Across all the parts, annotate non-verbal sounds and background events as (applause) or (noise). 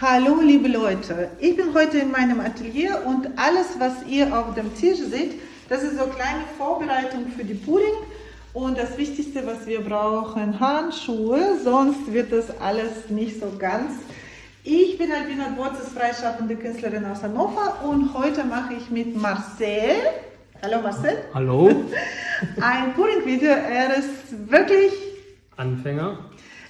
Hallo liebe Leute, ich bin heute in meinem Atelier und alles was ihr auf dem Tisch seht, das ist so eine kleine Vorbereitung für die Pudding und das Wichtigste was wir brauchen, Handschuhe, sonst wird das alles nicht so ganz. Ich bin Albina Borzes, freischaffende Künstlerin aus Hannover und heute mache ich mit Marcel, hallo Marcel. Hallo. (laughs) Ein Pudding-Video, er ist wirklich Anfänger.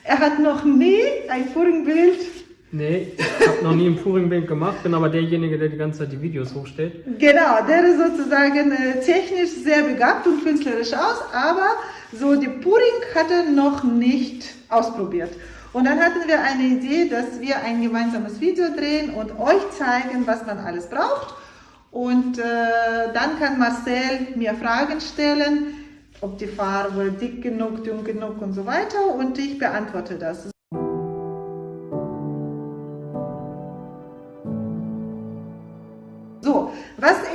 Er hat noch nie ein Puddingbild Nee, ich habe noch nie ein Puring-Bild gemacht, bin aber derjenige, der die ganze Zeit die Videos hochstellt. Genau, der ist sozusagen äh, technisch sehr begabt und künstlerisch aus, aber so die Puring hat er noch nicht ausprobiert. Und dann hatten wir eine Idee, dass wir ein gemeinsames Video drehen und euch zeigen, was man alles braucht. Und äh, dann kann Marcel mir Fragen stellen, ob die Farbe dick genug, dünn genug und so weiter und ich beantworte das.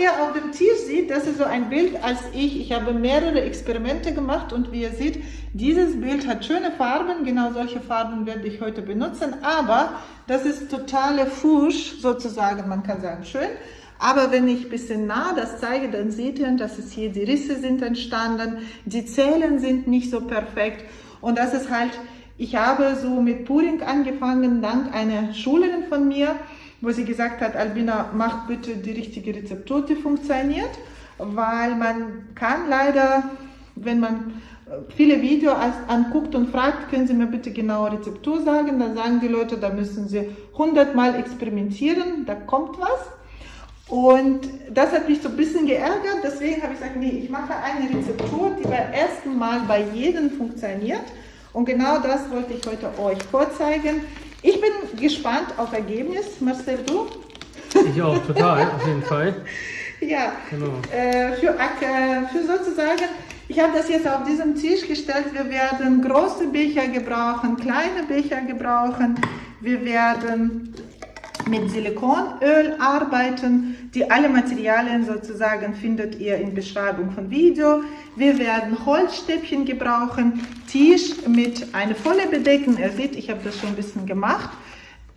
Ihr auf dem Tisch sieht, das ist so ein Bild als ich. Ich habe mehrere Experimente gemacht und wie ihr seht, dieses Bild hat schöne Farben. Genau solche Farben werde ich heute benutzen, aber das ist totale Fusch sozusagen, man kann sagen schön. Aber wenn ich ein bisschen nah das zeige, dann seht ihr, dass es hier die Risse sind entstanden, die Zellen sind nicht so perfekt und das ist halt, ich habe so mit Puring angefangen, dank einer Schülerin von mir, wo sie gesagt hat, Albina, mach bitte die richtige Rezeptur, die funktioniert, weil man kann leider, wenn man äh, viele Videos anguckt und fragt, können Sie mir bitte genaue Rezeptur sagen, dann sagen die Leute, da müssen Sie 100 Mal experimentieren, da kommt was. Und das hat mich so ein bisschen geärgert, deswegen habe ich gesagt, nee, ich mache eine Rezeptur, die beim ersten Mal bei jedem funktioniert. Und genau das wollte ich heute euch vorzeigen. Ich bin gespannt auf Ergebnis. Marcel, du? Ich auch, total, (laughs) auf jeden Fall. Ja, genau. Äh, für, äh, für sozusagen, ich habe das jetzt auf diesem Tisch gestellt. Wir werden große Becher gebrauchen, kleine Becher gebrauchen. Wir werden mit Silikonöl arbeiten. Die alle Materialien sozusagen findet ihr in Beschreibung von Video. Wir werden Holzstäbchen gebrauchen, Tisch mit einer Folie bedecken. Ihr seht, ich habe das schon ein bisschen gemacht.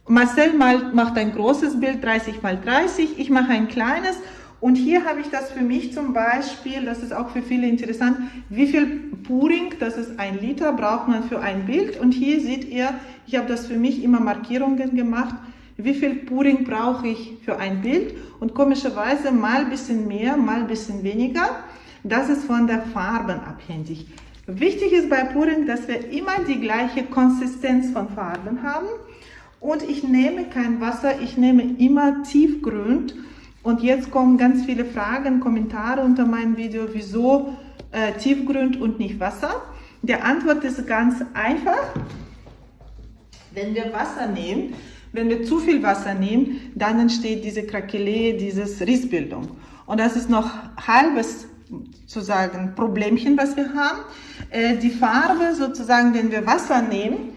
Marcel macht ein großes Bild, 30 x 30. Ich mache ein kleines. Und hier habe ich das für mich zum Beispiel, das ist auch für viele interessant, wie viel Puring, das ist ein Liter, braucht man für ein Bild. Und hier seht ihr, ich habe das für mich immer Markierungen gemacht, wie viel Puring brauche ich für ein Bild und komischerweise mal ein bisschen mehr, mal ein bisschen weniger. Das ist von der Farben abhängig. Wichtig ist bei Puring, dass wir immer die gleiche Konsistenz von Farben haben und ich nehme kein Wasser, ich nehme immer tiefgrün und jetzt kommen ganz viele Fragen, Kommentare unter meinem Video, wieso äh, tiefgrün und nicht Wasser. Die Antwort ist ganz einfach. Wenn wir Wasser nehmen, wenn wir zu viel Wasser nehmen, dann entsteht diese Krakelee, diese Rissbildung. Und das ist noch halbes sozusagen Problemchen, was wir haben. Äh, die Farbe sozusagen, wenn wir Wasser nehmen,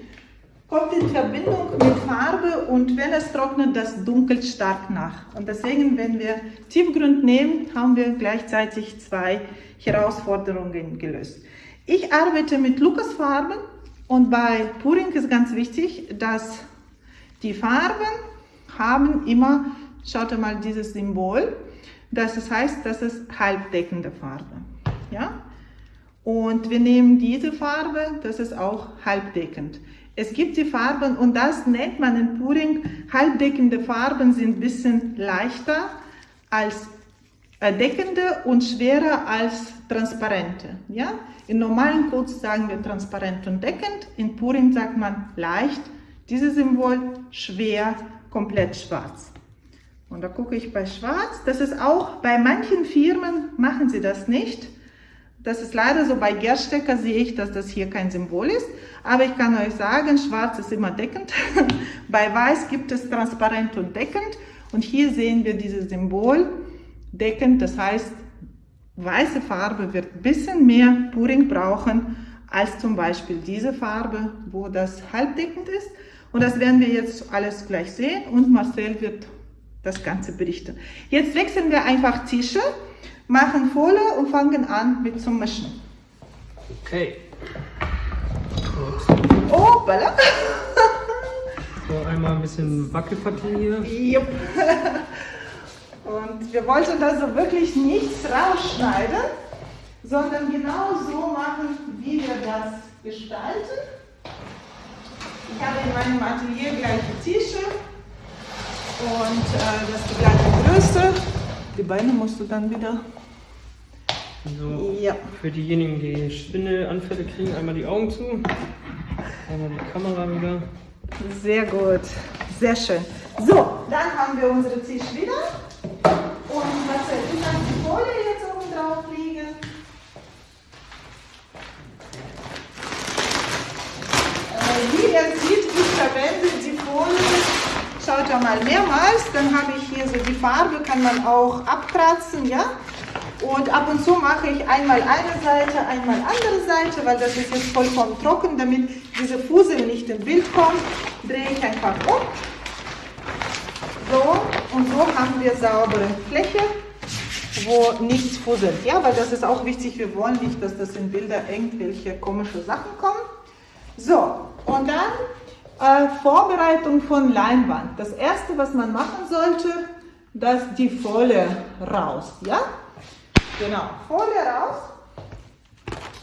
kommt in Verbindung mit Farbe und wenn es trocknet, das dunkelt stark nach. Und deswegen, wenn wir Tiefgrund nehmen, haben wir gleichzeitig zwei Herausforderungen gelöst. Ich arbeite mit Lukas-Farben und bei Puring ist ganz wichtig, dass die Farben haben immer, schaut mal dieses Symbol, das heißt, das ist halbdeckende Farbe. Ja? Und wir nehmen diese Farbe, das ist auch halbdeckend. Es gibt die Farben und das nennt man in Puring, halbdeckende Farben sind ein bisschen leichter als deckende und schwerer als transparente. Ja? In normalen Codes sagen wir transparent und deckend, in Puring sagt man leicht dieses Symbol schwer, komplett schwarz. Und da gucke ich bei schwarz. Das ist auch, bei manchen Firmen machen sie das nicht. Das ist leider so, bei Gerstecker sehe ich, dass das hier kein Symbol ist. Aber ich kann euch sagen, schwarz ist immer deckend. (laughs) bei weiß gibt es transparent und deckend. Und hier sehen wir dieses Symbol deckend. Das heißt, weiße Farbe wird ein bisschen mehr Puring brauchen als zum Beispiel diese Farbe, wo das halbdeckend ist. Und das werden wir jetzt alles gleich sehen und Marcel wird das Ganze berichten. Jetzt wechseln wir einfach Tische, machen Folie und fangen an mit zum Mischen. Okay. Oh, balla. So, einmal ein bisschen Wackelpartie hier. Jupp. Und wir wollten da so wirklich nichts rausschneiden, sondern genau so machen, wie wir das gestalten. Ich habe in meinem Atelier gleiche Tische und äh, das ist die gleiche Größe. Die Beine musst du dann wieder. So, ja. Für diejenigen, die Schwindelanfälle kriegen, einmal die Augen zu. Einmal die Kamera wieder. Sehr gut, sehr schön. So, dann haben wir unsere Tisch wieder. Und was ich dann die Folie jetzt oben drauf liegen. Ihr seht, ich verwende die Folie, schaut ja mal mehrmals, dann habe ich hier so die Farbe, kann man auch abkratzen, ja. Und ab und zu mache ich einmal eine Seite, einmal andere Seite, weil das ist jetzt vollkommen trocken, damit diese Fusel nicht im Bild kommt, drehe ich einfach um. So, und so haben wir saubere Fläche, wo nichts fusselt. Ja, weil das ist auch wichtig, wir wollen nicht, dass das in Bilder irgendwelche komische Sachen kommen. So, und dann äh, Vorbereitung von Leinwand. Das erste, was man machen sollte, dass die Folie raus, ja? Genau, Folie raus.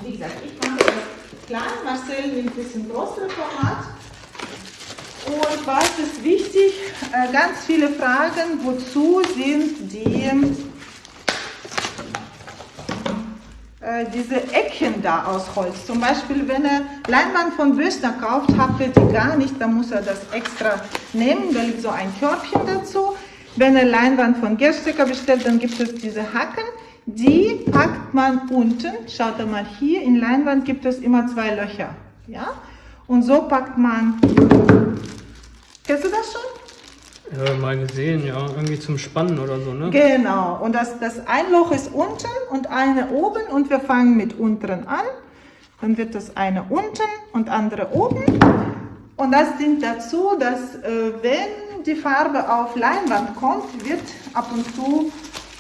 Wie gesagt, ich mache das klein, Marcel nimmt ein bisschen größere Format. Und was ist wichtig? Äh, ganz viele Fragen, wozu sind die, äh, diese Ecken da aus Holz? Zum Beispiel, wenn er Leinwand von Bösner kauft, habt ihr die gar nicht, dann muss er das extra nehmen, da liegt so ein Körbchen dazu. Wenn er Leinwand von Gerstecker bestellt, dann gibt es diese Hacken. Die packt man unten. Schaut mal hier, in Leinwand gibt es immer zwei Löcher. Ja? Und so packt man. Kennst du das schon? Ja, mal gesehen, ja. Irgendwie zum Spannen oder so, ne? Genau. Und das, das ein Loch ist unten und eine oben und wir fangen mit unteren an. Dann wird das eine unten und andere oben. Und das dient dazu, dass äh, wenn die Farbe auf Leinwand kommt, wird ab und zu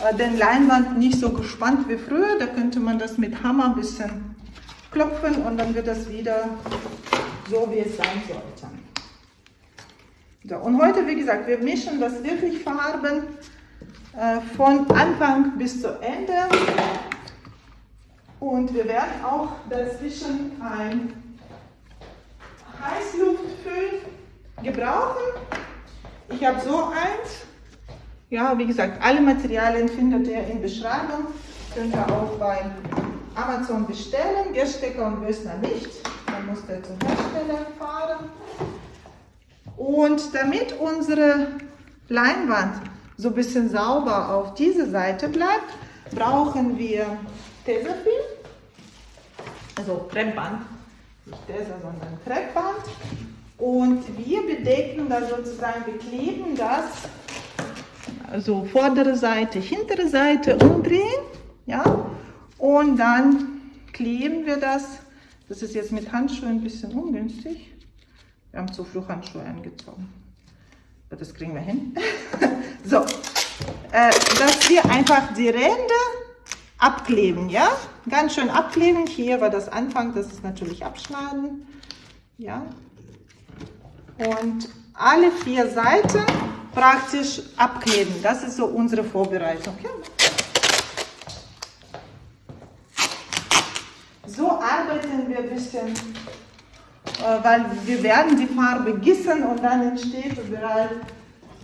äh, den Leinwand nicht so gespannt wie früher. Da könnte man das mit Hammer ein bisschen klopfen und dann wird das wieder so, wie es sein sollte. So, und heute, wie gesagt, wir mischen das wirklich Farben äh, von Anfang bis zu Ende. Und wir werden auch dazwischen ein Heißluftföhn gebrauchen. Ich habe so eins. Ja, wie gesagt, alle Materialien findet ihr in Beschreibung. Könnt ihr auch bei Amazon bestellen. Gerstecker und Bösner nicht. Dann muss der zum Hersteller fahren. Und damit unsere Leinwand so ein bisschen sauber auf diese Seite bleibt, brauchen wir Tesafilm, also Kreppband, nicht Tesa, sondern Kreppband. Und wir bedecken da sozusagen, wir kleben das also vordere Seite, hintere Seite umdrehen, ja, und dann kleben wir das. Das ist jetzt mit Handschuhen ein bisschen ungünstig. Wir haben zu früh Handschuhe angezogen. Das kriegen wir hin. (laughs) so, äh, dass wir einfach die Ränder abkleben, ja, ganz schön abkleben. Hier war das Anfang, das ist natürlich abschneiden, ja. Und alle vier Seiten praktisch abkleben. Das ist so unsere Vorbereitung. Ja. So arbeiten wir ein bisschen, weil wir werden die Farbe gießen und dann entsteht überall,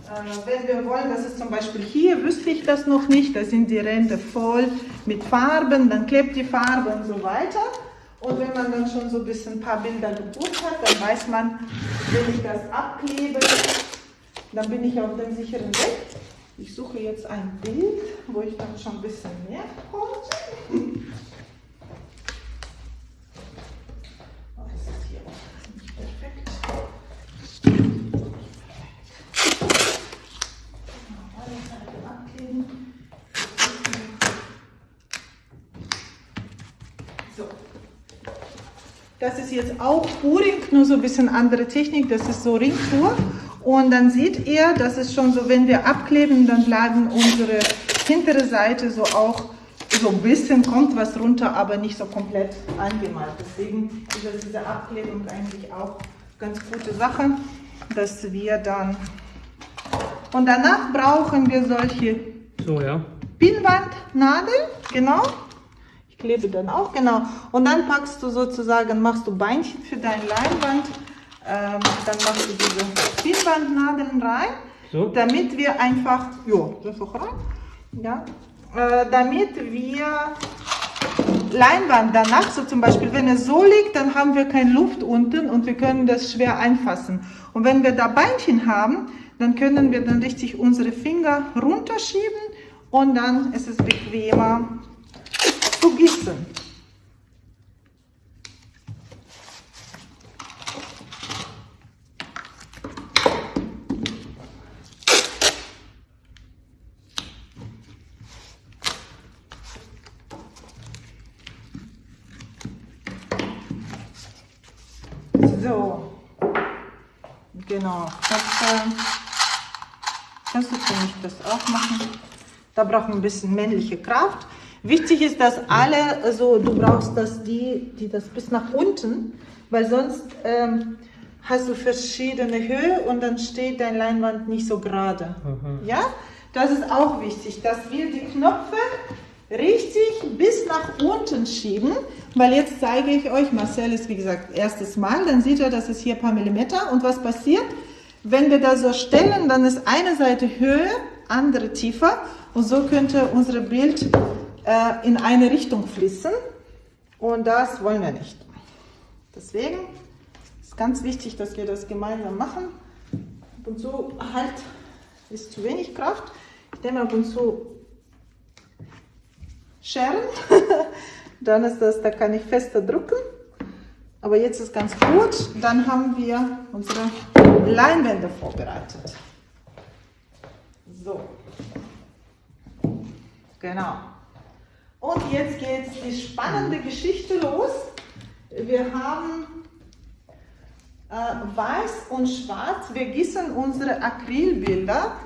äh, wenn wir wollen, dass es zum Beispiel hier, wüsste ich das noch nicht, da sind die Ränder voll mit Farben, dann klebt die Farbe und so weiter. Und wenn man dann schon so ein bisschen ein paar Bilder gebucht hat, dann weiß man, wenn ich das abklebe, dann bin ich auf dem sicheren Weg. Ich suche jetzt ein Bild, wo ich dann schon ein bisschen mehr konnte. Oh, das ist hier auch nicht perfekt. Alle Seiten abkleben. So. Das ist jetzt auch Puring, nur so ein bisschen andere Technik. Das ist so Ringtour. Und dann seht ihr, das ist schon so, wenn wir abkleben, dann bleiben unsere hintere Seite so auch so ein bisschen kommt was runter, aber nicht so komplett angemalt. Deswegen ist diese Abklebung eigentlich auch ganz gute Sache. dass wir dann... Und danach brauchen wir solche so, ja. Pinnwandnadel, genau. Klebe dann auch, genau. Und dann packst du sozusagen, machst du Beinchen für deine Leinwand. Ähm, dann machst du diese Pinnwandnadeln rein, so. damit wir einfach, ja, das auch rein, ja, äh, damit wir Leinwand danach, so zum Beispiel, wenn es so liegt, dann haben wir keine Luft unten und wir können das schwer einfassen. Und wenn wir da Beinchen haben, dann können wir dann richtig unsere Finger runterschieben und dann ist es bequemer gießen. So, genau. Das, äh, kannst du für mich das auch machen? Da braucht man ein bisschen männliche Kraft. Wichtig ist, dass alle, so du brauchst das die, die das bis nach unten, weil sonst ähm, hast du verschiedene Höhe und dann steht dein Leinwand nicht so gerade. Mhm. Ja, das ist auch wichtig, dass wir die Knöpfe richtig bis nach unten schieben, weil jetzt zeige ich euch, Marcel ist wie gesagt erstes Mal, dann sieht er, das ist hier ein paar Millimeter und was passiert, wenn wir das so stellen, dann ist eine Seite höher, andere tiefer und so könnte unser Bild äh, in eine Richtung fließen und das wollen wir nicht. Deswegen ist ganz wichtig, dass wir das gemeinsam machen. Ab und zu halt ist zu wenig Kraft. Ich nehme ab und zu Scheren, (laughs) dann ist das, da kann ich fester drücken. Aber jetzt ist ganz gut, dann haben wir unsere Leinwände vorbereitet. So, genau. Und jetzt geht die spannende Geschichte los. Wir haben äh, weiß und schwarz. Wir gießen unsere Acrylbilder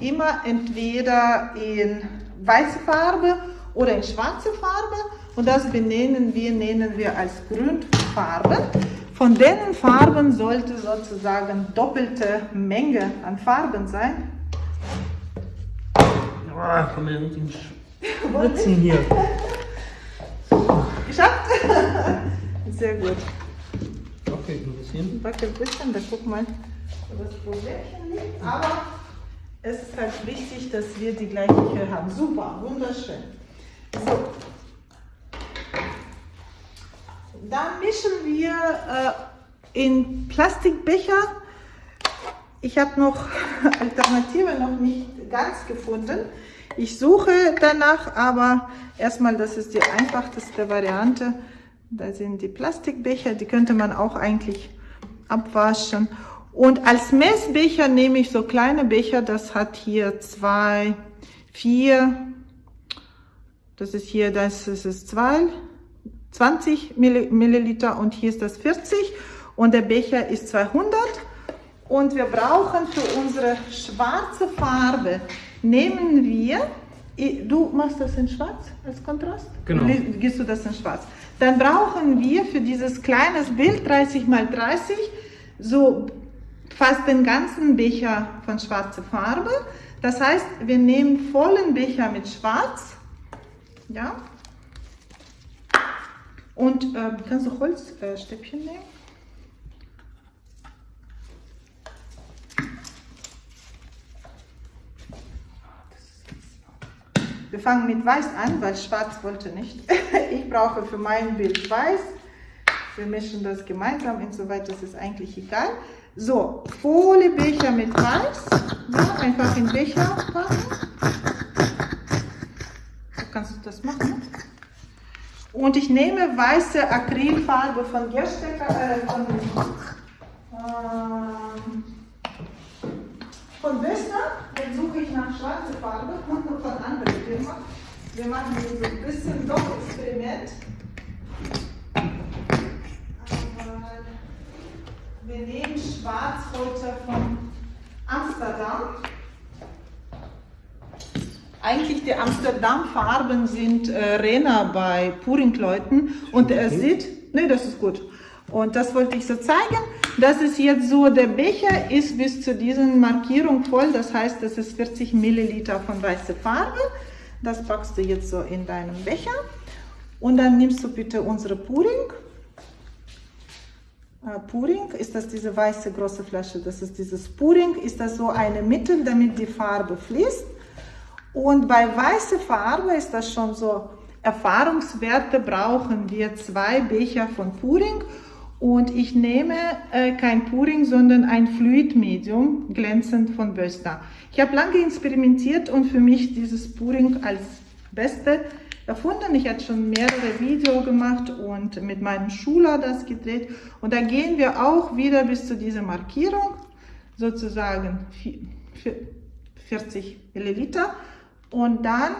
immer entweder in weiße Farbe oder in schwarze Farbe und das benennen wir, nennen wir als Grundfarben. Von den Farben sollte sozusagen doppelte Menge an Farben sein. Oh, komm mir nicht Schwitzen hier. Geschafft? (laughs) Sehr gut. Wackelt ein bisschen. Wackelt ein bisschen, da guck mal, wo das Problemchen liegt. Aber es ist halt wichtig, dass wir die gleiche Höhe haben. Super, wunderschön. So. Dann mischen wir äh, in Plastikbecher. Ich habe noch (laughs) Alternative noch nicht ganz gefunden. Ich suche danach, aber erstmal, das ist die einfachste Variante. Da sind die Plastikbecher, die könnte man auch eigentlich abwaschen. Und als Messbecher nehme ich so kleine Becher, das hat hier zwei, vier, das ist hier, das ist zwei, 20 Milliliter und hier ist das 40 und der Becher ist 200. Und wir brauchen für unsere schwarze Farbe nehmen wir, du machst das in schwarz als Kontrast? Genau. Gehst du das in schwarz? Dann brauchen wir für dieses kleines Bild 30 mal 30 so fast den ganzen Becher von schwarzer Farbe. Das heißt, wir nehmen vollen Becher mit schwarz. Ja. Und äh, kannst du Holzstäbchen äh, nehmen? Wir fangen mit Weiß an, weil Schwarz wollte nicht. (laughs) Ich brauche für mein Bild Weiß. Wir mischen das gemeinsam, insoweit das ist eigentlich egal. So, Foliebecher mit Weiß. Ja, einfach in Becher packen. So kannst du das machen. Und ich nehme weiße Acrylfarbe von Gerstecker, äh, von, äh, von Wester, dann suche ich nach schwarzer Farbe von anderen Firmen. Wir machen hier so ein bisschen Doch-Experiment. Wir nehmen Schwarz heute von Amsterdam. Eigentlich die Amsterdam-Farben sind äh, Rena bei Puringleuten und er sieht, nee, das ist gut. Und das wollte ich so zeigen. Das ist jetzt so, der Becher ist bis zu diesen Markierung voll, das heißt, das ist 40 Milliliter von weißer Farbe. Das packst du jetzt so in deinem Becher und dann nimmst du bitte unsere Puring. Äh, Puring, ist das diese weiße große Flasche, das ist dieses Puring, ist das so eine Mittel, damit die Farbe fließt. Und bei weißer Farbe ist das schon so, Erfahrungswerte brauchen wir zwei Becher von Puring und ich nehme äh, kein Puring, sondern ein Fluidmedium, glänzend von Böster. Ich habe lange experimentiert und für mich dieses Puring als beste erfunden. Ich habe schon mehrere Videos gemacht und mit meinem Schüler das gedreht. Und da gehen wir auch wieder bis zu dieser Markierung, sozusagen 40 Milliliter. Und dann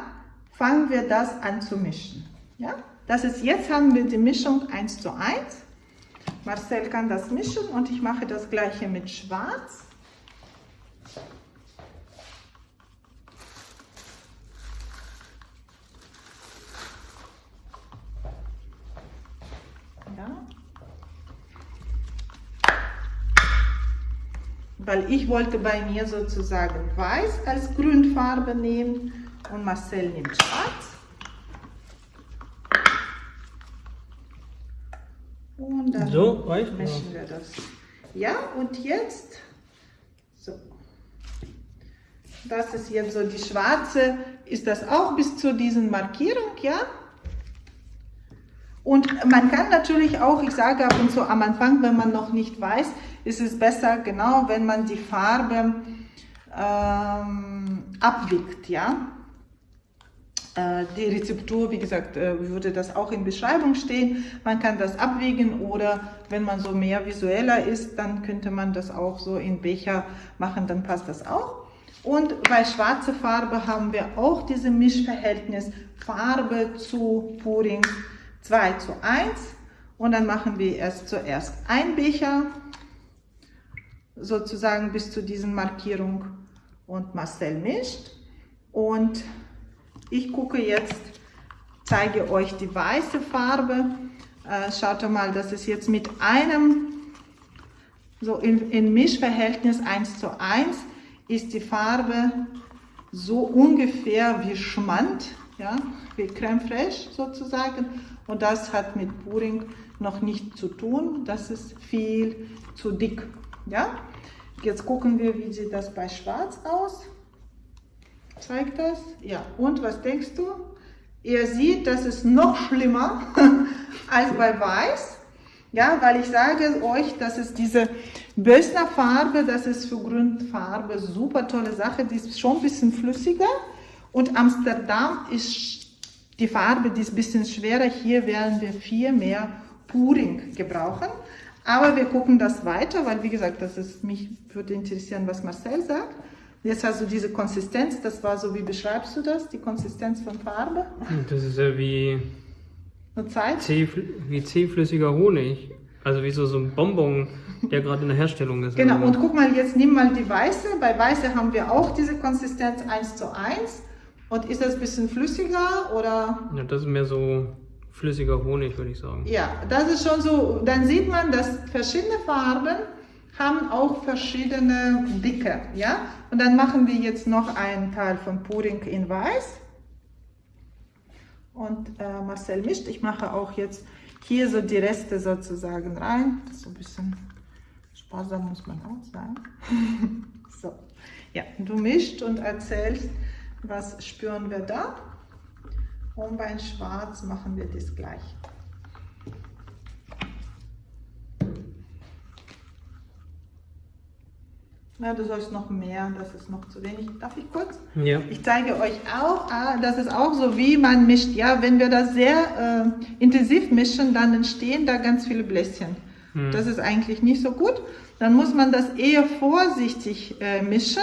fangen wir das an zu mischen. Ja? Das ist, jetzt haben wir die Mischung 1 zu 1. Marcel kann das mischen und ich mache das gleiche mit Schwarz. Weil ich wollte bei mir sozusagen weiß als Grünfarbe nehmen und Marcel nimmt schwarz. Und dann so, mischen wir das. Ja, und jetzt, so. Das ist jetzt so die schwarze, ist das auch bis zu diesen Markierung, ja? Und man kann natürlich auch, ich sage ab und zu am Anfang, wenn man noch nicht weiß, ist es besser, genau, wenn man die Farbe ähm, abwiegt, ja? Äh, die Rezeptur, wie gesagt, äh, würde das auch in Beschreibung stehen. Man kann das abwägen oder wenn man so mehr visueller ist, dann könnte man das auch so in Becher machen, dann passt das auch. Und bei schwarzer Farbe haben wir auch dieses Mischverhältnis Farbe zu Puring 2 zu 1. Und dann machen wir erst zuerst ein Becher, sozusagen bis zu diesen Markierung und Marcel mischt. Und ich gucke jetzt, zeige euch die weiße Farbe. Äh, schaut mal, das ist jetzt mit einem, so in, in Mischverhältnis 1 zu 1, ist die Farbe so ungefähr wie Schmand, ja, wie Creme Fraiche sozusagen. Und das hat mit Puring noch nicht zu tun. Das ist viel zu dick. Ja? Jetzt gucken wir, wie sieht das bei Schwarz aus. Zeigt das? Ja. Und was denkst du? Ihr seht, das ist noch schlimmer (laughs) als bei Weiß. Ja, weil ich sage euch, das ist diese Bösner Farbe, das ist für Grundfarbe super tolle Sache. Die ist schon ein bisschen flüssiger. Und Amsterdam ist die Farbe, die ist ein bisschen schwerer. Hier werden wir viel mehr Puring gebrauchen. Aber wir gucken das weiter, weil wie gesagt, das ist, mich würde interessieren, was Marcel sagt. Jetzt hast du diese Konsistenz, das war so, wie beschreibst du das, die Konsistenz von Farbe? Das ist ja wie, Zäh, wie zähflüssiger Honig. Also wie so, so ein Bonbon, der gerade in der Herstellung ist. Genau, und guck mal, jetzt nimm mal die weiße. Bei weiße haben wir auch diese Konsistenz 1 zu 1. Und ist das ein bisschen flüssiger oder? Ja, das ist mehr so flüssiger Honig, würde ich sagen. Ja, das ist schon so, dann sieht man, dass verschiedene Farben haben auch verschiedene Dicke, ja. Und dann machen wir jetzt noch einen Teil von Pudding in Weiß. Und äh, Marcel mischt. Ich mache auch jetzt hier so die Reste sozusagen rein. So ein bisschen sparsam muss man auch sein. (laughs) so, ja, du mischt und erzählst, was spüren wir da. Und bei Schwarz machen wir das gleich. Ja, du sollst noch mehr, das ist noch zu wenig. Darf ich kurz? Ja. Ich zeige euch auch, ah, das ist auch so, wie man mischt. Ja, wenn wir das sehr äh, intensiv mischen, dann entstehen da ganz viele Bläschen. Hm. Das ist eigentlich nicht so gut. Dann muss man das eher vorsichtig äh, mischen,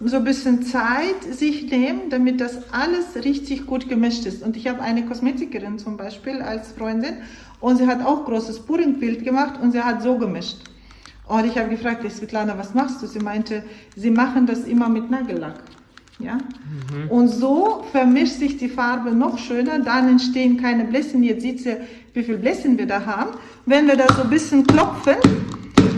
so ein bisschen Zeit sich nehmen, damit das alles richtig gut gemischt ist. Und ich habe eine Kosmetikerin zum Beispiel als Freundin und sie hat auch großes Puringbild gemacht und sie hat so gemischt. Und ich habe gefragt, Svetlana, was machst du? Sie meinte, sie machen das immer mit Nagellack. Ja? Mhm. Und so vermischt sich die Farbe noch schöner, dann entstehen keine Bläschen. Jetzt sieht sie, wie viele Bläschen wir da haben. Wenn wir da so ein bisschen klopfen,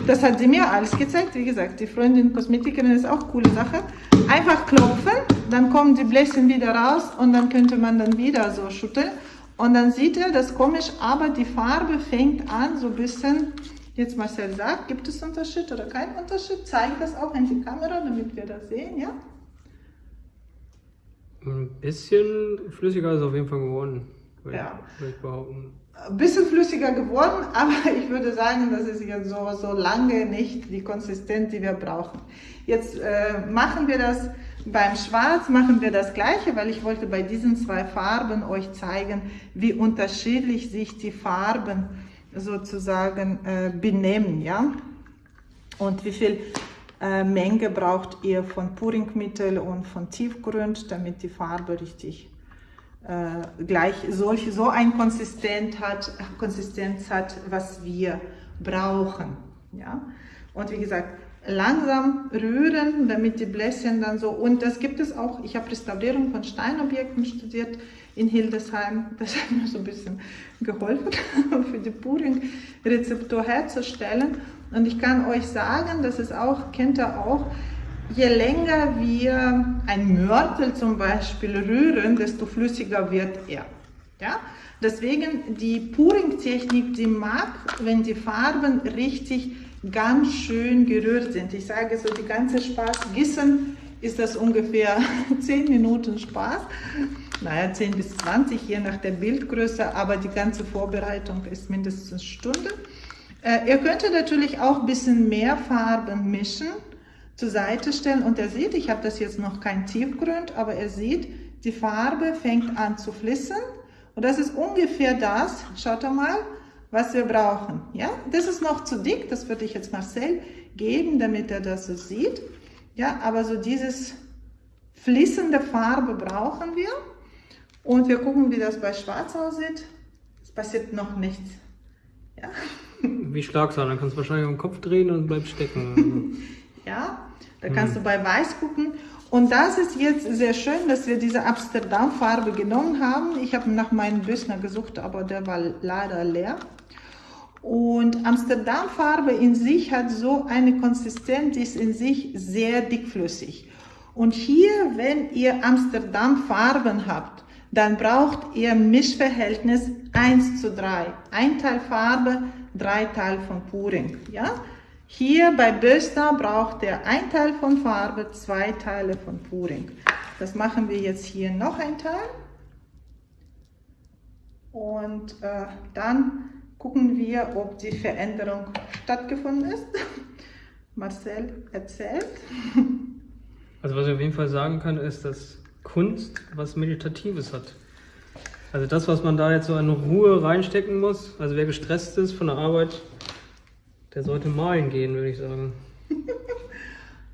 Das hat sie mir alles gezeigt. Wie gesagt, die Freundin Kosmetikerin ist auch eine coole Sache. Einfach klopfen, dann kommen die Bläschen wieder raus und dann könnte man dann wieder so schütteln. Und dann sieht er, das ist komisch, aber die Farbe fängt an so ein bisschen, jetzt Marcel sagt, gibt es Unterschied oder keinen Unterschied? Zeigt das auch in die Kamera, damit wir das sehen, ja? Ein bisschen flüssiger ist auf jeden Fall geworden, würde ja. ich behaupten. Ein bisschen flüssiger geworden, (laughs) aber ich würde sagen, das ist jetzt so, so lange nicht die Konsistenz, die wir brauchen. Jetzt äh, machen wir das beim Schwarz, machen wir das gleiche, weil ich wollte bei diesen zwei Farben euch zeigen, wie unterschiedlich sich die Farben sozusagen äh, benehmen, ja? Und wie viel äh, Menge braucht ihr von Puringmittel und von Tiefgrund, damit die Farbe richtig äh, gleich solch, so ein Konsistenz hat, Konsistenz hat, was wir brauchen. Ja? Und wie gesagt, langsam rühren, damit die Bläschen dann so, und das gibt es auch, ich habe Restaurierung von Steinobjekten studiert in Hildesheim, das hat mir so ein bisschen geholfen, (laughs) für die Puring-Rezeptur herzustellen. Und ich kann euch sagen, das ist auch, kennt ihr auch, je länger wir ein Mörtel zum Beispiel rühren, desto flüssiger wird er. Ja? Deswegen die Puring-Technik, die mag, wenn die Farben richtig ganz schön gerührt sind. Ich sage so, die ganze Spaß, Gießen ist das ungefähr (laughs) 10 Minuten Spaß. Naja, 10 bis 20, je nach der Bildgröße, aber die ganze Vorbereitung ist mindestens eine Stunde. Äh, ihr könnt natürlich auch ein bisschen mehr Farben mischen, zur Seite stellen und er sieht, ich habe das jetzt noch kein Tiefgrund, aber er sieht, die Farbe fängt an zu fließen und das ist ungefähr das, schaut mal, was wir brauchen. Ja, das ist noch zu dick, das würde ich jetzt Marcel geben, damit er das so sieht. Ja, aber so dieses fließende Farbe brauchen wir. Und wir gucken, wie das bei Schwarz aussieht. Es passiert noch nichts. Ja. (laughs) Wie Schlagsahne, dann kannst du wahrscheinlich den Kopf drehen und bleibst stecken. (laughs) ja, da kannst hm. du bei Weiß gucken. Und das ist jetzt sehr schön, dass wir diese Amsterdam-Farbe genommen haben. Ich habe nach meinem Büssner gesucht, aber der war leider leer. Und Amsterdam-Farbe in sich hat so eine Konsistenz, ist in sich sehr dickflüssig. Und hier, wenn ihr Amsterdam-Farben habt, dann braucht ihr Mischverhältnis 1 zu 3. Ein Teil Farbe, drei Teil von Puring. Ja? Hier bei Böster braucht ihr ein Teil von Farbe, zwei Teile von Puring. Das machen wir jetzt hier noch ein Teil. Und äh, dann gucken wir, ob die Veränderung stattgefunden ist. Marcel erzählt. Also was ich auf jeden Fall sagen kann, ist, dass Kunst was Meditatives hat. Also das, was man da jetzt so in Ruhe reinstecken muss, also wer gestresst ist von der Arbeit, der sollte malen gehen, würde ich sagen. (laughs)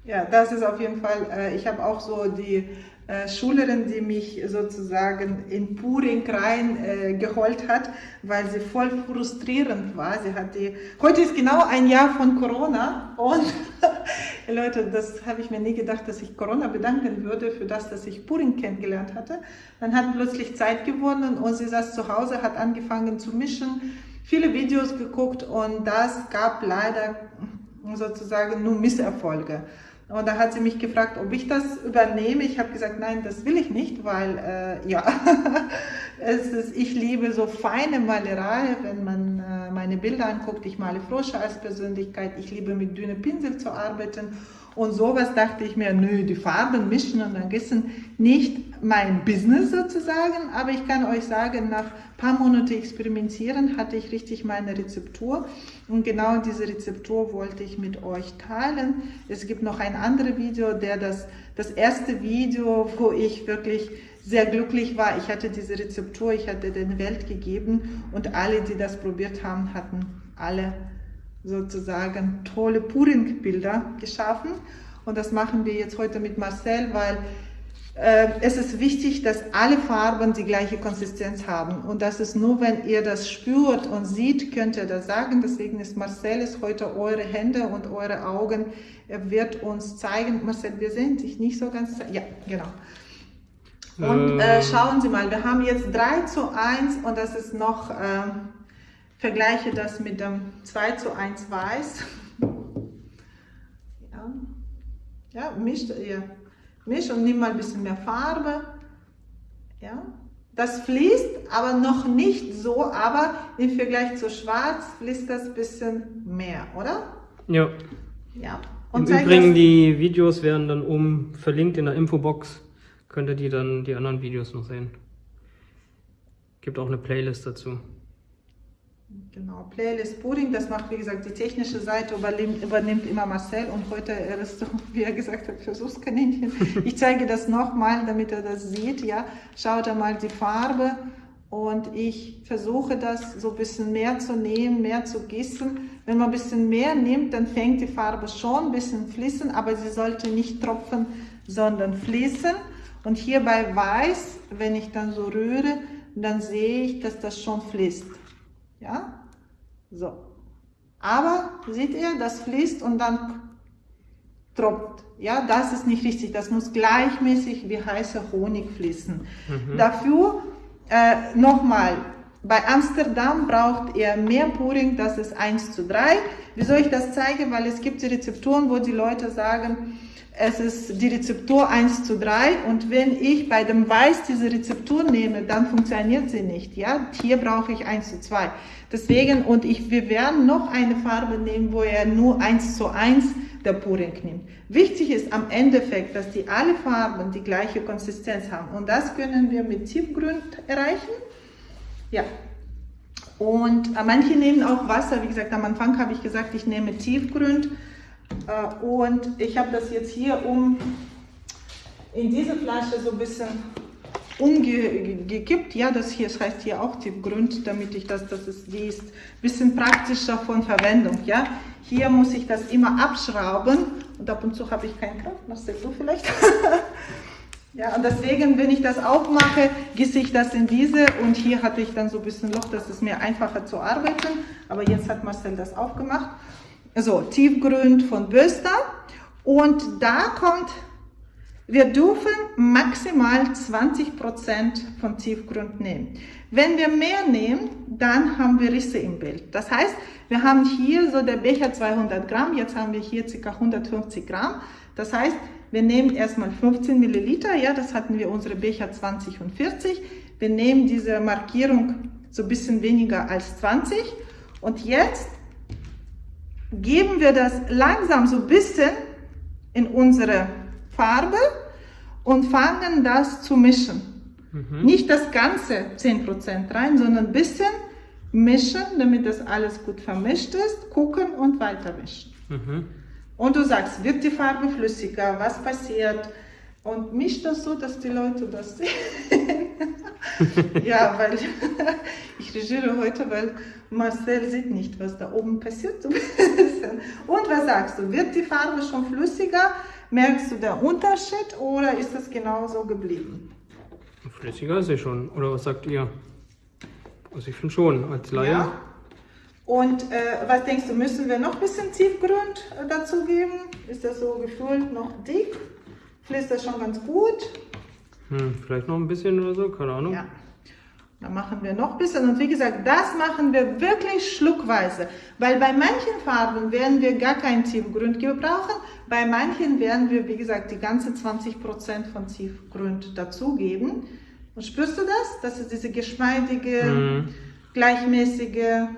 ja, das ist auf jeden Fall, äh, ich habe auch so die Schülerin, die mich sozusagen in Puring rein äh, geholt hat, weil sie voll frustrierend war. Sie hat die, heute ist genau ein Jahr von Corona und (laughs) Leute, das habe ich mir nie gedacht, dass ich Corona bedanken würde für das, dass ich Puring kennengelernt hatte. Dann hat plötzlich Zeit gewonnen und sie saß zu Hause, hat angefangen zu mischen, viele Videos geguckt und das gab leider sozusagen nur Misserfolge. Und da hat sie mich gefragt, ob ich das übernehme. Ich habe gesagt, nein, das will ich nicht, weil äh, ja, (laughs) es ist, ich liebe so feine Malerei, wenn man äh, meine Bilder anguckt. Ich male Frosche als Persönlichkeit. Ich liebe mit dünnen Pinsel zu arbeiten. Und sowas dachte ich mir, nö, die Farben mischen und dann gießen, nicht mein Business sozusagen, aber ich kann euch sagen, nach paar Monaten experimentieren hatte ich richtig meine Rezeptur und genau diese Rezeptur wollte ich mit euch teilen. Es gibt noch ein anderes Video, der das, das erste Video, wo ich wirklich sehr glücklich war. Ich hatte diese Rezeptur, ich hatte den Welt gegeben und alle, die das probiert haben, hatten alle sozusagen tolle Puring-Bilder geschaffen. Und das machen wir jetzt heute mit Marcel, weil äh, es ist wichtig, dass alle Farben die gleiche Konsistenz haben. Und das ist nur, wenn ihr das spürt und sieht, könnt ihr das sagen. Deswegen ist Marcel ist heute eure Hände und eure Augen. Er wird uns zeigen. Marcel, wir sehen dich nicht so ganz. Ja, genau. Und äh, ähm. schauen Sie mal, wir haben jetzt 3 zu 1 und das ist noch... Äh, vergleiche das mit dem 2 zu 1 Weiß. Ja, misch, ja. misch und nimm mal ein bisschen mehr Farbe. Ja, das fließt, aber noch nicht so, aber im Vergleich zu schwarz fließt das ein bisschen mehr, oder? Ja. Ja. Und Im Übrigen, die Videos werden dann oben verlinkt in der Infobox. Könnt ihr die dann die anderen Videos noch sehen. Gibt auch eine Playlist dazu. Genau, Playlist Pudding, das macht wie gesagt die technische Seite, übernimmt, übernimmt immer Marcel und heute er ist so, wie er gesagt hat, Versuchskaninchen. Ich zeige das nochmal, damit er das sieht, ja. Schaut mal die Farbe und ich versuche das so ein bisschen mehr zu nehmen, mehr zu gießen. Wenn man ein bisschen mehr nimmt, dann fängt die Farbe schon ein bisschen fließen, aber sie sollte nicht tropfen, sondern fließen. Und hier bei Weiß, wenn ich dann so rühre, dann sehe ich, dass das schon fließt. Ja, so. Aber seht ihr, das fließt und dann tropft. Ja, das ist nicht richtig. Das muss gleichmäßig wie heißer Honig fließen. Mhm. Dafür äh, nochmal, bei Amsterdam braucht ihr mehr Puring, das ist 1 zu 3. Wieso ich das zeige? Weil es gibt die Rezepturen, wo die Leute sagen, es ist die Rezeptur 1 zu 3 und wenn ich bei dem Weiß diese Rezeptur nehme, dann funktioniert sie nicht. Ja? Hier brauche ich 1 zu 2. Deswegen, und ich, wir werden noch eine Farbe nehmen, wo er nur 1 zu 1 der Puring nimmt. Wichtig ist am Endeffekt, dass die alle Farben die gleiche Konsistenz haben und das können wir mit Tiefgrün erreichen. Ja. Und äh, manche nehmen auch Wasser, wie gesagt, am Anfang habe ich gesagt, ich nehme Tiefgrün und ich habe das jetzt hier um in diese Flasche so ein bisschen umgekippt. Ja, das hier das heißt hier auch Tiefgrund, damit ich das, das ist, die ist ein bisschen praktischer von Verwendung. Ja, hier muss ich das immer abschrauben und ab und zu habe ich keinen Kraft. Sagst du vielleicht? (laughs) ja, und deswegen, wenn ich das aufmache, gieße ich das in diese und hier hatte ich dann so ein bisschen Loch, das ist mir einfacher zu arbeiten. Aber jetzt hat Marcel das aufgemacht so Tiefgrün von Böster und da kommt, wir dürfen maximal 20% von Tiefgrund nehmen. Wenn wir mehr nehmen, dann haben wir Risse im Bild. Das heißt, wir haben hier so der Becher 200 Gramm, jetzt haben wir hier ca. 150 Gramm. Das heißt, wir nehmen erstmal 15 Milliliter, ja, das hatten wir unsere Becher 20 und 40. Wir nehmen diese Markierung so ein bisschen weniger als 20 und jetzt geben wir das langsam so ein bisschen in unsere Farbe und fangen das zu mischen. Mhm. Nicht das ganze 10% rein, sondern ein bisschen mischen, damit das alles gut vermischt ist, gucken und weiter mischen. Mhm. Und du sagst, wird die Farbe flüssiger, was passiert? Und mischt das so, dass die Leute das sehen. (laughs) ja, weil ich regiere heute, weil Marcel sieht nicht, was da oben passiert. (laughs) Und was sagst du? Wird die Farbe schon flüssiger? Merkst du den Unterschied oder ist das genauso geblieben? Flüssiger ist sie schon. Oder was sagt ihr? Also ich finde schon, als Laie. Ja. Und äh, was denkst du, müssen wir noch ein bisschen Tiefgrund äh, dazugeben? Ist das so gefühlt noch dick? Fließt das schon ganz gut? Hm, vielleicht noch ein bisschen oder so, keine Ahnung. Ja. Dann machen wir noch ein bisschen. Und wie gesagt, das machen wir wirklich schluckweise. Weil bei manchen Farben werden wir gar keinen Tiefgrund gebrauchen. Bei manchen werden wir, wie gesagt, die ganze 20% von Tiefgrund dazugeben. Und spürst du das? Das ist diese geschmeidige, mhm. gleichmäßige...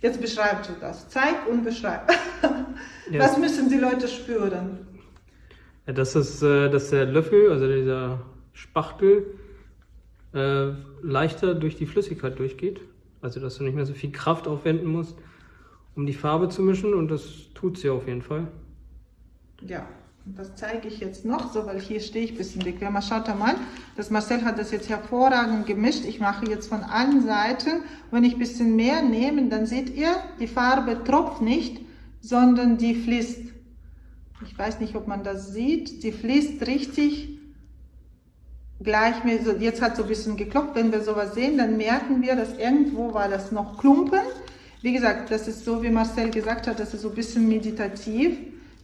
Jetzt beschreibst du das. Zeig und beschreib. (laughs) Ja. Was müssen die Leute spüren? Ja, das ist, äh, dass der Löffel, also dieser Spachtel, äh, leichter durch die Flüssigkeit durchgeht. Also dass du nicht mehr so viel Kraft aufwenden musst, um die Farbe zu mischen und das tut sie auf jeden Fall. Ja, das zeige ich jetzt noch so, weil hier stehe ich ein bisschen bequemer. Schaut mal, das Marcel hat das jetzt hervorragend gemischt. Ich mache jetzt von allen Seiten. Wenn ich ein bisschen mehr nehme, dann seht ihr, die Farbe tropft nicht, sondern die fließt. Ich weiß nicht, ob man das sieht. Die fließt richtig gleichmäßig. Jetzt hat so ein bisschen geklopft. Wenn wir sowas sehen, dann merken wir, dass irgendwo war das noch Klumpen. Wie gesagt, das ist so, wie Marcel gesagt hat, das ist so ein bisschen meditativ.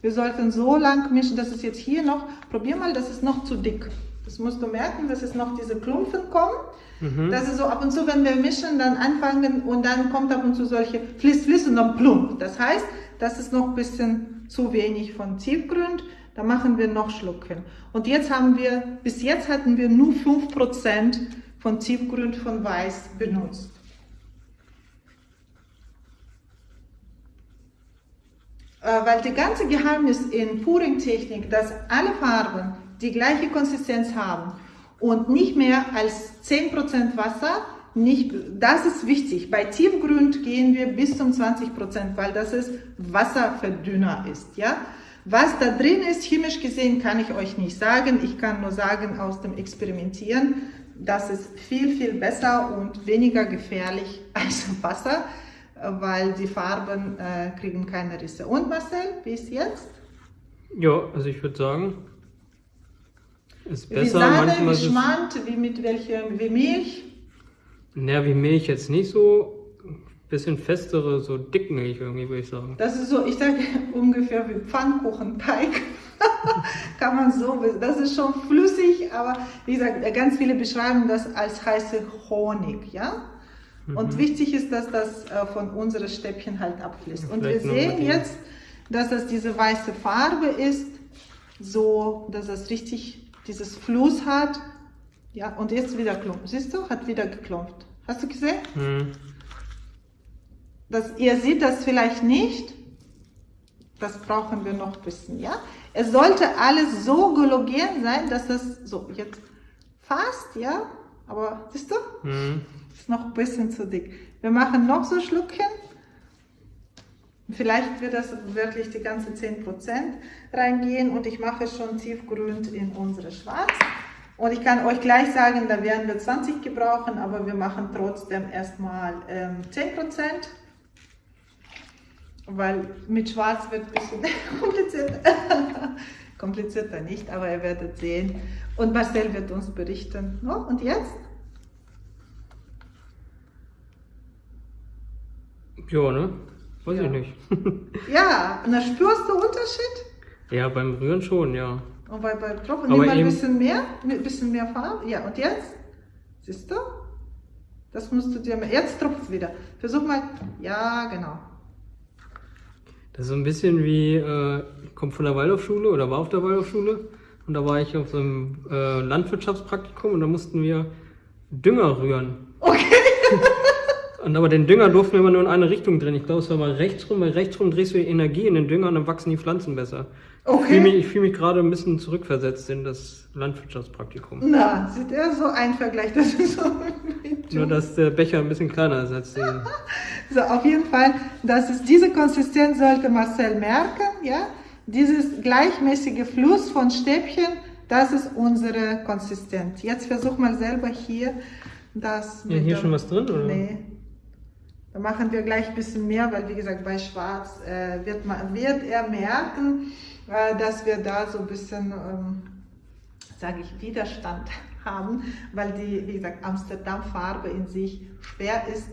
Wir sollten so lang mischen, dass es jetzt hier noch, probier mal, das ist noch zu dick. Das musst du merken, dass es noch diese Klumpen kommen. Mhm. Das ist so ab und zu, wenn wir mischen, dann anfangen und dann kommt ab und zu solche Fliss, Fliss und dann plump. Das heißt, das ist noch ein bisschen zu wenig von Tiefgrund. Da machen wir noch Schlucken. Und jetzt haben wir, bis jetzt hatten wir nur 5% von Tiefgrün von Weiß benutzt. Äh, weil das ganze Geheimnis in Pouring-Technik, dass alle Farben die gleiche Konsistenz haben und nicht mehr als 10% Wasser, nicht, das ist wichtig. Bei Tiefgrün gehen wir bis zum 20%, weil das ist Wasserverdünner ist. Ja? Was da drin ist, chemisch gesehen, kann ich euch nicht sagen. Ich kann nur sagen, aus dem Experimentieren, das ist viel, viel besser und weniger gefährlich (laughs) als Wasser weil die Farben äh, kriegen keine Risse. Und Marcel, wie ist jetzt? Ja, also ich würde sagen, ist besser. Wie Sahne, wie Schmand, wie mit welchem, wie Milch? Naja, wie Milch jetzt nicht so, bisschen festere, so Dickmilch irgendwie, würde ich sagen. Das ist so, ich sage ungefähr wie Pfannkuchenteig. (laughs) Kann man so, das ist schon flüssig, aber wie gesagt, ganz viele beschreiben das als heiße Honig, ja? Und mhm. wichtig ist, dass das äh, von unseren Stäbchen halt abfließt. Und wir sehen jetzt, dass das diese weiße Farbe ist, so, dass es richtig dieses Fluss hat. Ja, und jetzt wieder klumpt. Siehst du, hat wieder geklumpt. Hast du gesehen? Mhm. Das, ihr seht das vielleicht nicht. Das brauchen wir noch ein bisschen, ja? Es sollte alles so galogen sein, dass das so jetzt fast, ja? Aber siehst du? Mhm. Ist noch ein bisschen zu dick. Wir machen noch so Schluckchen. Vielleicht wird das wirklich die ganze 10% reingehen und ich mache schon tiefgrün in unsere Schwarz. Und ich kann euch gleich sagen, da werden wir 20 gebrauchen, aber wir machen trotzdem erstmal ähm, 10%, weil mit Schwarz wird ein bisschen (laughs) komplizierter. (laughs) komplizierter nicht, aber ihr werdet sehen. Und Marcel wird uns berichten. No? Und jetzt? Ja, ne? Weiß ja. ich nicht. (laughs) ja, und da spürst du Unterschied? Ja, beim Rühren schon, ja. Und bei, beim Tropfen, nimm mal ein bisschen mehr, ein bisschen mehr Farbe. Ja, und jetzt? Siehst du? Das musst du dir jetzt tropft wieder. Versuch mal, ja, genau. Das ist so ein bisschen wie, äh, kommt von der Waldorfschule oder war auf der Waldorfschule. Und da war ich auf so einem äh, Landwirtschaftspraktikum und da mussten wir Dünger rühren. Okay. (laughs) Und aber den Dünger durften wir immer nur in eine Richtung drehen. Ich glaube, es war mal rechts rum, weil rechts rum drehst du die Energie in den Dünger und dann wachsen die Pflanzen besser. Okay. Ich fühle mich, mich gerade ein bisschen zurückversetzt in das Landwirtschaftspraktikum. Na, sieht er so ein Vergleich, das ist so. nur, dass der Becher ein bisschen kleiner ist als der. (laughs) so, auf jeden Fall, das ist diese Konsistenz sollte Marcel merken, ja. Dieses gleichmäßige Fluss von Stäbchen, das ist unsere Konsistenz. Jetzt versuch mal selber hier das. Ja, hier schon was drin, oder? Nee. Da machen wir gleich ein bisschen mehr, weil wie gesagt, bei Schwarz äh, wird, man, wird er merken, äh, dass wir da so ein bisschen, ähm, sage ich, Widerstand (laughs) haben, weil die, wie gesagt, Amsterdam-Farbe in sich schwer ist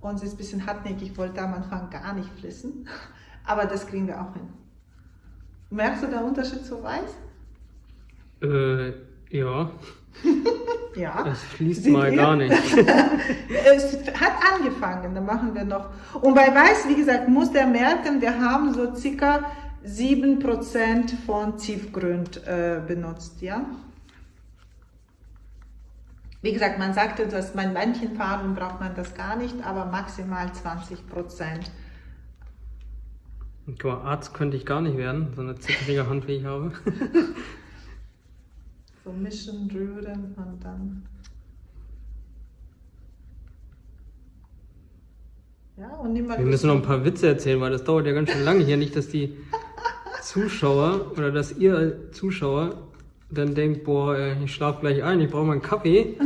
und sie ist ein bisschen hartnäckig. Ich wollte am Anfang gar nicht fließen, (laughs) aber das kriegen wir auch hin. Merkst du den Unterschied zu Weiß? Äh, ja. (laughs) ja. Es fließt mal ihr? gar nicht. (laughs) es hat angefangen, dann machen wir noch. Und bei Weiß, wie gesagt, muss der merken, wir haben so circa 7% von Tiefgrün äh, benutzt, ja. Wie gesagt, man sagte, dass bei manchen Farben braucht man das gar nicht, aber maximal 20 Prozent. Arzt könnte ich gar nicht werden, so eine zittrige Hand wie ich habe. (laughs) so mischen, rühren und dann. Ja, und nimm Wir müssen noch ein paar Witze erzählen, weil das dauert ja ganz schön lange hier. Nicht, dass die (laughs) Zuschauer oder dass ihr Zuschauer dann denkt, boah, ich schlafe gleich ein, ich brauche mal einen Kaffee.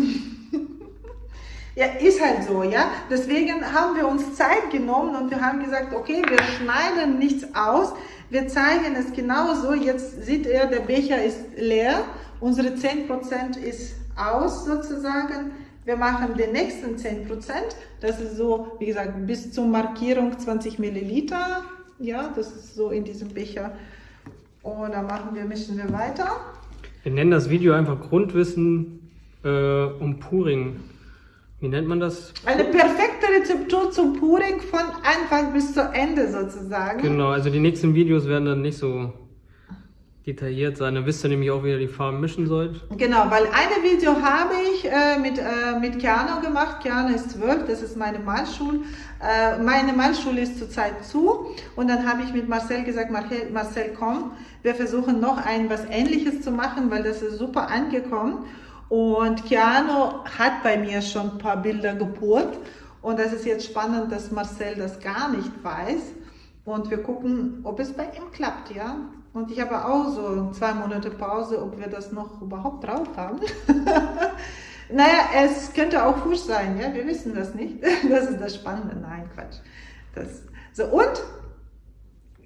ja, ist halt so, ja. Deswegen haben wir uns Zeit genommen und wir haben gesagt, okay, wir schneiden nichts aus. Wir zeigen es genauso. Jetzt sieht er, der Becher ist leer Unsere 10% ist aus sozusagen. Wir machen den nächsten 10%. Das ist so, wie gesagt, bis zur Markierung 20 Milliliter. Ja, das ist so in diesem Becher. Und dann machen wir, mischen wir weiter. Wir nennen das Video einfach Grundwissen äh, um Puring. Wie nennt man das? Eine perfekte Rezeptur zum Puring von Anfang bis zu Ende sozusagen. Genau, also die nächsten Videos werden dann nicht so detailliert sein. Dann wisst ihr nämlich auch, wie ihr die Farben mischen sollt. Genau, weil ein Video habe ich äh, mit, äh, mit Keanu gemacht. Keanu ist zwölf, das ist meine Malschule. Äh, meine Malschule ist zurzeit zu. Und dann habe ich mit Marcel gesagt, Marcel, Marcel, komm, wir versuchen noch ein was Ähnliches zu machen, weil das ist super angekommen. Und Keanu hat bei mir schon ein paar Bilder gebohrt. Und das ist jetzt spannend, dass Marcel das gar nicht weiß. Und wir gucken, ob es bei ihm klappt, ja. Und ich habe auch so zwei Monate Pause, ob wir das noch überhaupt drauf haben. (laughs) naja, es könnte auch Fuß sein, ja, wir wissen das nicht. (laughs) Das ist das Spannende. Nein, Quatsch. Das, so, und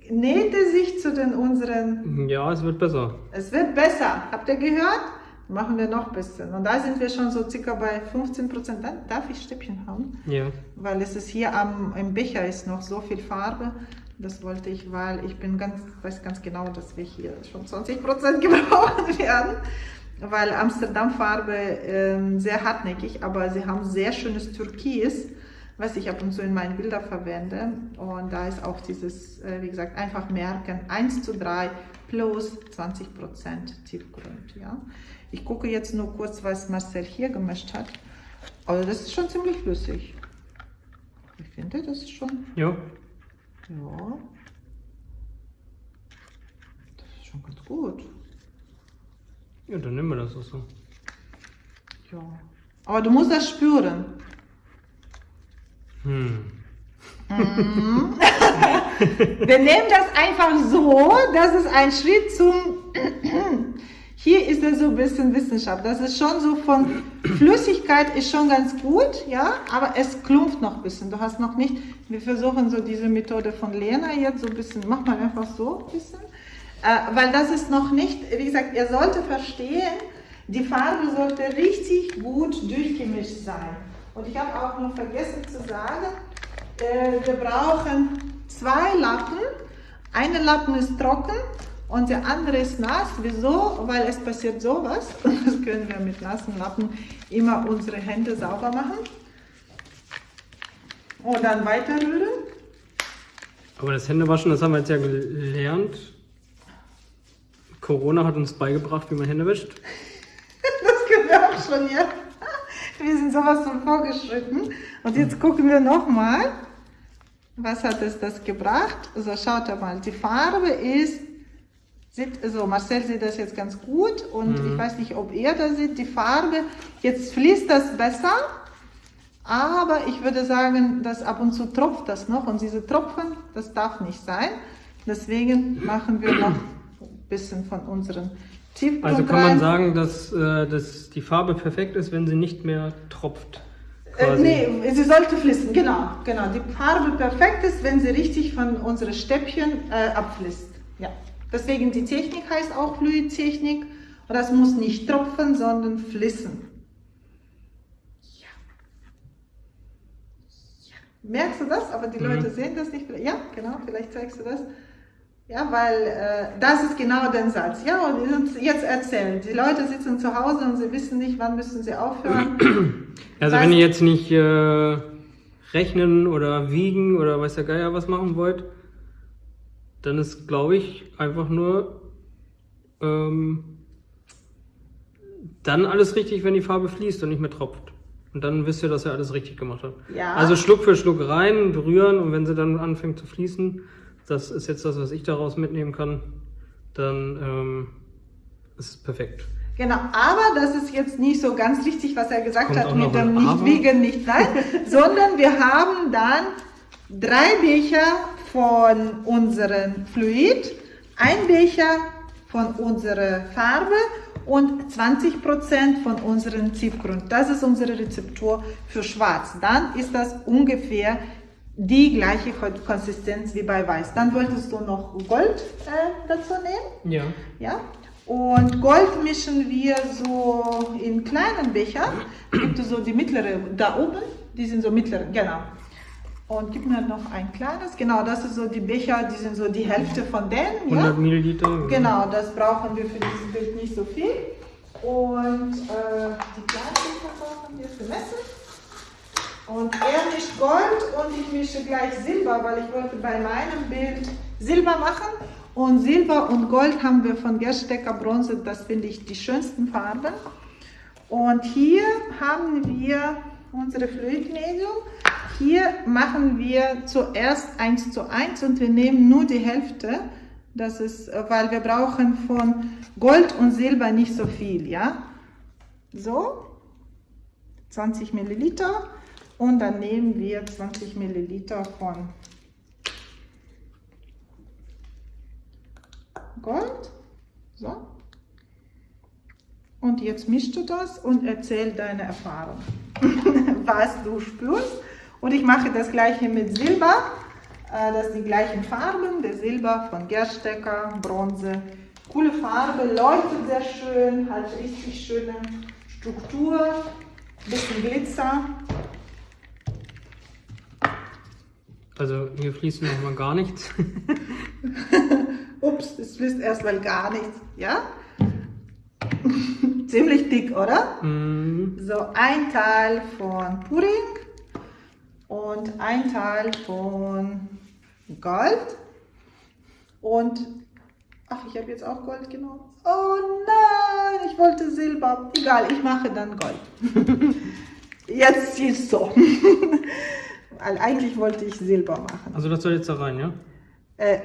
näht er sich zu den unseren... Ja, es wird besser. Es wird besser. Habt ihr gehört? Machen wir noch ein bisschen. Und da sind wir schon so circa bei 15 Prozent. Darf ich Stäbchen haben? Ja. Weil es ist hier am, im Becher ist noch so viel Farbe. Das wollte ich, weil ich bin ganz, weiß ganz genau, dass wir hier schon 20 Prozent (laughs) gebrauchen werden. Weil Amsterdam-Farbe äh, sehr hartnäckig, aber sie haben sehr schönes Türkis, was ich ab und zu in meinen Bildern verwende. Und da ist auch dieses, äh, wie gesagt, einfach merken, 1 zu 3 plus 20 Prozent Tiefgrund. Ja? Ich gucke jetzt nur kurz, was Marcel hier gemischt hat. Aber das ist schon ziemlich flüssig. Ich finde, das ist schon... Ja. Ja. Das ist schon ganz gut. Ja, dann nehmen wir das auch so. Ja. Aber du musst das spüren. Hm. Mhm. (laughs) Wir nehmen das einfach so, das ist ein Schritt zum hier ist es so ein bisschen Wissenschaft. Das ist schon so von Flüssigkeit ist schon ganz gut, ja, aber es klumpft noch ein bisschen. Du hast noch nicht, wir versuchen so diese Methode von Lena jetzt so ein bisschen, mach mal einfach so ein bisschen, äh, weil das ist noch nicht, wie gesagt, ihr solltet verstehen, die Farbe sollte richtig gut durchgemischt sein. Und ich habe auch noch vergessen zu sagen, äh, wir brauchen zwei Lappen. Eine Lappen ist trocken und der andere ist nass. Wieso? Weil es passiert sowas. Und (laughs) das können wir mit nassen Lappen immer unsere Hände sauber machen. Und dann weiter rühren. Aber das Händewaschen, das haben wir jetzt ja gelernt. Corona hat uns beigebracht, wie man Hände wäscht. (laughs) das können wir auch schon, ja. (laughs) Wir sind sowas von vorgeschritten. Und jetzt gucken wir nochmal. Was hat es das gebracht? So, schaut mal. Die Farbe ist Sieht, also Marcel sieht das jetzt ganz gut und mhm. ich weiß nicht, ob er das sieht, die Farbe, jetzt fließt das besser, aber ich würde sagen, dass ab und zu tropft das noch und diese Tropfen, das darf nicht sein. Deswegen machen wir noch ein bisschen von unseren Tiefgrund Also kann man sagen, dass, äh, dass die Farbe perfekt ist, wenn sie nicht mehr tropft? Äh, nee, sie sollte fließen, genau, genau. Die Farbe perfekt ist, wenn sie richtig von unseren Stäbchen äh, abfließt. Ja. Deswegen die Technik heißt auch Fluidtechnik. Und das muss nicht tropfen, sondern fließen. Ja. ja. Merkst du das? Aber die mhm. Leute sehen das nicht. Ja, genau, vielleicht zeigst du das. Ja, weil äh, das ist genau der Satz. Ja, und jetzt erzählen. Die Leute sitzen zu Hause und sie wissen nicht, wann müssen sie aufhören. (clears throat) Also wenn ihr jetzt nicht äh, rechnen oder wiegen oder weiß der Geier was machen wollt, dann ist, glaube ich, einfach nur ähm, dann alles richtig, wenn die Farbe fließt und nicht mehr tropft. Und dann wisst ihr, dass ihr alles richtig gemacht habt. Ja. Also Schluck für Schluck rein, berühren und wenn sie dann anfängt zu fließen, das ist jetzt das, was ich daraus mitnehmen kann, dann ähm, ist es perfekt. Genau, aber das ist jetzt nicht so ganz richtig, was er gesagt Kommt hat mit dem Nicht-Wiegen, nicht sein, (laughs) sondern wir haben dann drei Becher von unserem Fluid, ein Becher von unserer Farbe und 20% von unserem Tiefgrund. Das ist unsere Rezeptur für Schwarz. Dann ist das ungefähr die gleiche Konsistenz wie bei Weiß. Dann wolltest du noch Gold äh, dazu nehmen. Ja. ja. Und Gold mischen wir so in kleinen Becher. Gibt es so die mittlere da oben, die sind so mittlere, genau. Und gib mir noch ein kleines. Genau, das ist so die Becher, die sind so die Hälfte von denen. 100 ja? Milliliter. Genau, das brauchen wir für dieses Bild nicht so viel. Und äh, die kleinen Becher brauchen wir für Messen. Und er mischt Gold und ich mische gleich Silber, weil ich wollte bei meinem Bild Silber machen. Und Silber und Gold haben wir von Gerstecker Bronze, das finde ich die schönsten Farben. Und hier haben wir unsere Fluidmedium. Hier machen wir zuerst 1 zu 1 und wir nehmen nur die Hälfte. Das ist, weil wir brauchen von Gold und Silber nicht so viel, ja. So, 20 Milliliter und dann nehmen wir 20 Milliliter von Gold. So. Und jetzt mischst du das und erzähl deine Erfahrung, (laughs) was du spürst. Und ich mache das gleiche mit Silber. Äh, das sind die gleichen Farben. Der Silber von Gerstecker, Bronze. Coole Farbe, leuchtet sehr schön, hat richtig schöne Struktur, bisschen Glitzer. Also hier fließt noch mal gar nichts. (laughs) Ups, es fließt erstmal gar nichts, ja? Ziemlich dick, oder? Mm. So ein Teil von Pudding und ein Teil von Gold. Und, ach, ich habe jetzt auch Gold genommen. Oh nein, ich wollte Silber. Egal, ich mache dann Gold. (laughs) jetzt ist so. (laughs) Eigentlich wollte ich Silber machen. Also das soll jetzt da rein, ja? Äh,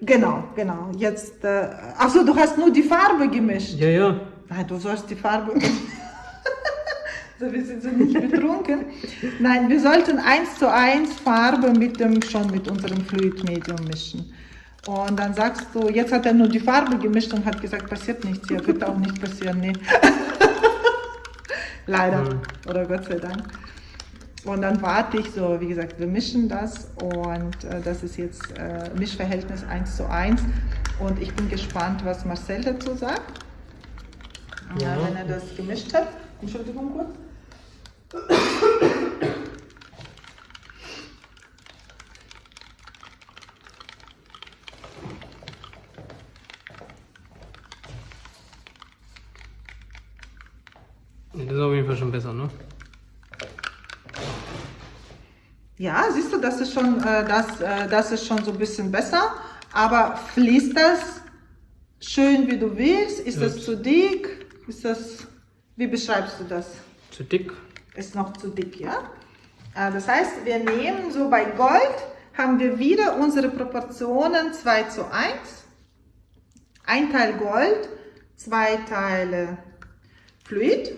genau, genau. Jetzt, äh, achso, du hast nur die Farbe gemischt. Ja, ja. Nein, du sollst die Farbe... (laughs) so, wir sind so nicht betrunken. Nein, wir sollten eins zu eins Farbe mit dem, schon mit unserem Fluidmedium mischen. Und dann sagst du, jetzt hat er nur die Farbe gemischt und hat gesagt, passiert nichts hier, wird auch nicht passieren, nee. (laughs) Leider, oder Gott sei Dank. Und dann warte ich so, wie gesagt, wir mischen das und äh, das ist jetzt äh, Mischverhältnis 1 zu 1 und ich bin gespannt, was Marcel dazu sagt, ja. wenn er das gemischt hat. Entschuldigung kurz. Das ist auf jeden Fall schon besser, ne? Ja, siehst du, das ist schon, äh, das, äh, das ist schon so ein bisschen besser. Aber fließt das schön, wie du willst? Ist ja. das zu dick? Ist das, wie beschreibst du das? Zu dick. Ist noch zu dick, ja? Äh, das heißt, wir nehmen so bei Gold, haben wir wieder unsere Proportionen 2 zu 1. Ein Teil Gold, zwei Teile Fluid.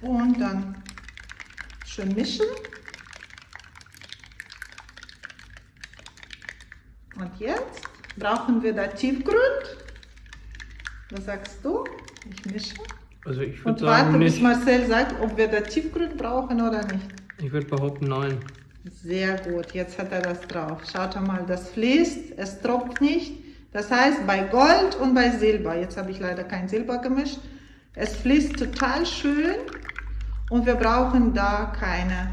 und dann schön mischen. Und jetzt brauchen wir da Tiefgrund. Was sagst du? Ich mische. Also ich würde sagen, warte, bis Marcel sagt, ob wir da Tiefgrund brauchen oder nicht. Ich würde behaupten, nein. Sehr gut, jetzt hat er das drauf. Schaut mal, das fließt, es tropft nicht. Das heißt, bei Gold und bei Silber, jetzt habe ich leider kein Silber gemischt, es fließt total schön und wir brauchen da keine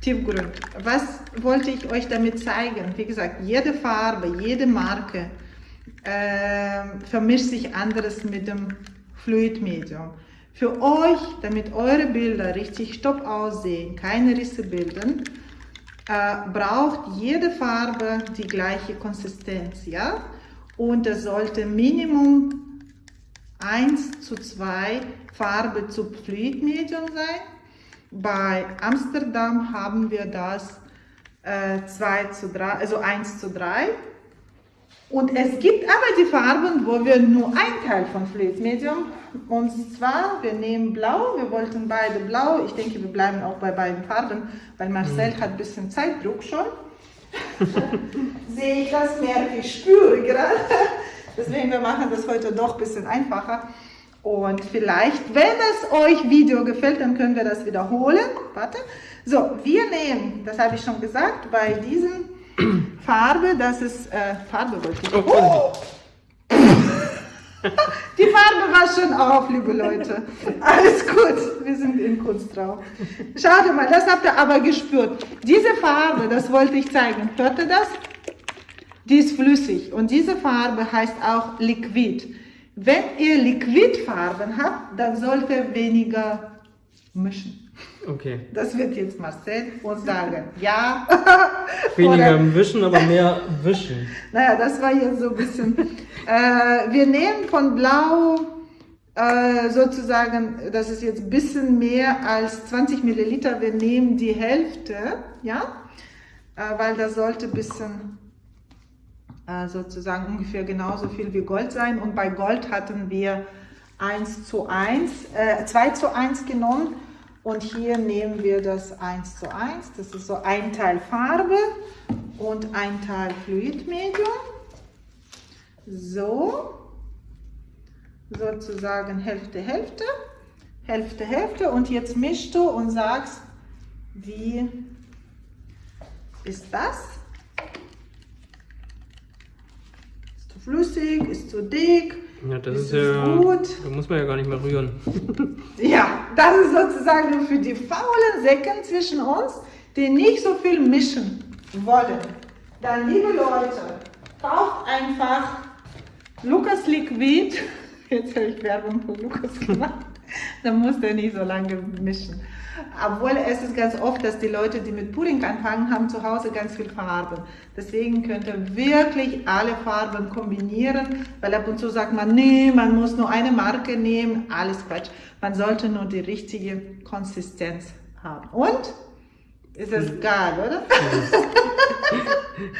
Tiefgrund. Was wollte ich euch damit zeigen? Wie gesagt, jede Farbe, jede Marke äh, vermischt sich anderes mit dem Fluidmedium. Für euch, damit eure Bilder richtig stopp aussehen, keine Risse bilden, äh, braucht jede Farbe die gleiche Konsistenz, ja? Und es sollte Minimum 1 zu 2 Farbe zu Fluidmedium sein. Bei Amsterdam haben wir das äh, 2 zu 3, also 1 zu 3. Und es gibt aber die Farben, wo wir nur ein Teil von Fluidmedium, und zwar, wir nehmen Blau, wir wollten beide Blau, ich denke, wir bleiben auch bei beiden Farben, weil Marcel mhm. hat ein bisschen Zeitdruck schon. (laughs) Sehe ich das, merke ich, spüre gerade. (laughs) Deswegen, wir machen das heute doch ein bisschen einfacher. Und vielleicht, wenn es euch Video gefällt, dann können wir das wiederholen. Warte. So, wir nehmen, das habe ich schon gesagt, bei diesem (clears throat) Farbe, das ist, äh, Farbe wollte ich. Oh. oh. (laughs) Die Farbe war schon auf, liebe Leute. Alles gut, wir sind in Kunstraum. Schaut mal, das habt ihr aber gespürt. Diese Farbe, das wollte ich zeigen. Hört ihr das? Die ist flüssig und diese Farbe heißt auch Liquid. Wenn ihr Liquidfarben habt, dann sollte weniger mischen. Okay. Das wird jetzt Marcel uns (laughs) sagen. Ja. (laughs) Weniger Wischen, aber mehr (laughs) Wischen. Naja, das war jetzt so ein bisschen. äh, wir nehmen von Blau äh, sozusagen, das ist jetzt ein bisschen mehr als 20 Milliliter. Wir nehmen die Hälfte, ja, äh, weil das sollte ein bisschen sozusagen ungefähr genauso viel wie Gold sein. Und bei Gold hatten wir 1 zu 1, äh, 2 zu 1 genommen. Und hier nehmen wir das 1 zu 1. Das ist so ein Teil Farbe und ein Teil Fluidmedium. So, sozusagen Hälfte, Hälfte, Hälfte, Hälfte. Und jetzt mischst du und sagst, wie ist das? Ist zu flüssig, ist zu dick? Ja, das ist, ist ja gut. Da muss man ja gar nicht mehr rühren. (laughs) ja, das ist sozusagen für die faulen Säcken zwischen uns, die nicht so viel mischen wollen. Dann, liebe Leute, kauft einfach Lukas Liquid. (laughs) Jetzt habe ich Werbung für Lukas gemacht. Dann muss der nicht so lange mischen. Obwohl es ist ganz oft, dass die Leute, die mit Pudding anfangen, haben zu Hause ganz viel Farben. Deswegen könnt ihr wirklich alle Farben kombinieren, weil ab und zu sagt man, nee, man muss nur eine Marke nehmen. Alles Quatsch. Man sollte nur die richtige Konsistenz haben. Und? Ist das geil, oder? (laughs)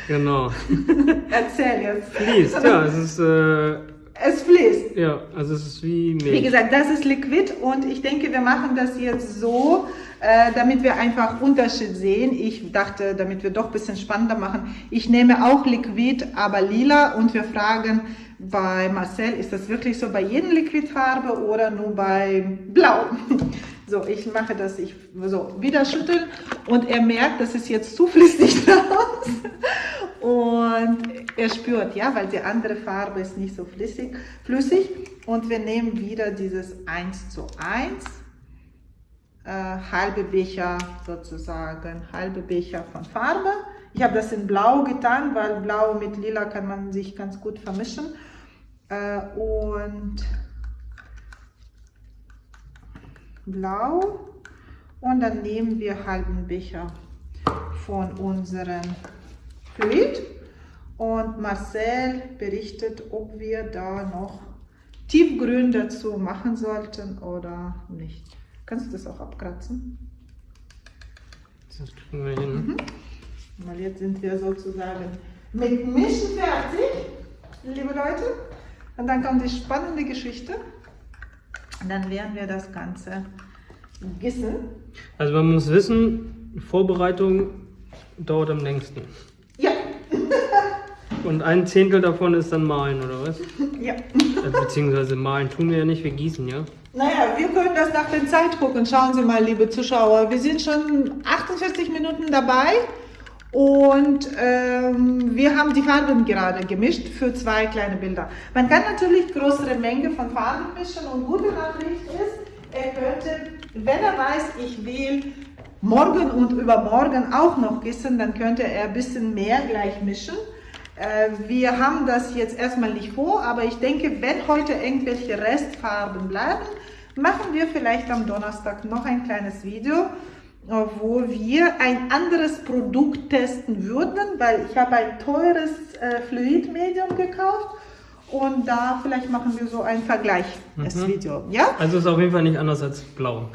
genau. (laughs) Erzähl jetzt. Fließt, ja, es ist... Äh es fließt. Ja, also es ist wie Milch. Wie gesagt, das ist Liquid und ich denke, wir machen das jetzt so, äh, damit wir einfach Unterschied sehen. Ich dachte, damit wir doch ein bisschen spannender machen, ich nehme auch Liquid, aber lila und wir fragen bei Marcel, ist das wirklich so bei jedem Liquidfarbe oder nur bei Blau? So, ich mache das, ich so wieder schütteln und er merkt, das ist jetzt zu flüssig (laughs) raus. Und er spürt, ja, weil die andere Farbe ist nicht so flüssig, flüssig. Und wir nehmen wieder dieses 1 zu 1, äh, halbe Becher sozusagen, halbe Becher von Farbe. Ich habe das in Blau getan, weil Blau mit Lila kann man sich ganz gut vermischen. Äh, und Blau. Und dann nehmen wir halben Becher von unserem Fluid. Und Marcel berichtet, ob wir da noch Tiefgrün dazu machen sollten oder nicht. Kannst du das auch abkratzen? Das kriegen wir hin. Mhm. Weil jetzt sind wir sozusagen mit Mischen fertig, liebe Leute. Und dann kommt die spannende Geschichte. Und dann werden wir das Ganze gießen. Also man muss wissen, Vorbereitung dauert am längsten. (laughs) Und ein Zehntel davon ist dann Malen, oder was? Ja. Also, beziehungsweise Malen tun wir ja nicht, wir gießen, ja? Naja, wir können das nach der Zeit gucken. Schauen Sie mal, liebe Zuschauer. Wir sind schon 48 Minuten dabei und ähm, wir haben die Farben gerade gemischt für zwei kleine Bilder. Man kann natürlich größere Menge von Farben mischen und gute Nachricht ist, er könnte, wenn er weiß, ich will morgen und übermorgen auch noch gießen, dann könnte er ein bisschen mehr gleich mischen. Äh, wir haben das jetzt erstmal nicht vor, aber ich denke, wenn heute irgendwelche Restfarben bleiben, machen wir vielleicht am Donnerstag noch ein kleines Video, wo wir ein anderes Produkt testen würden, weil ich habe ein teures äh, Fluidmedium gekauft und da vielleicht machen wir so ein Vergleichsvideo. Mhm. Ja? Also ist auf jeden Fall nicht anders als blau.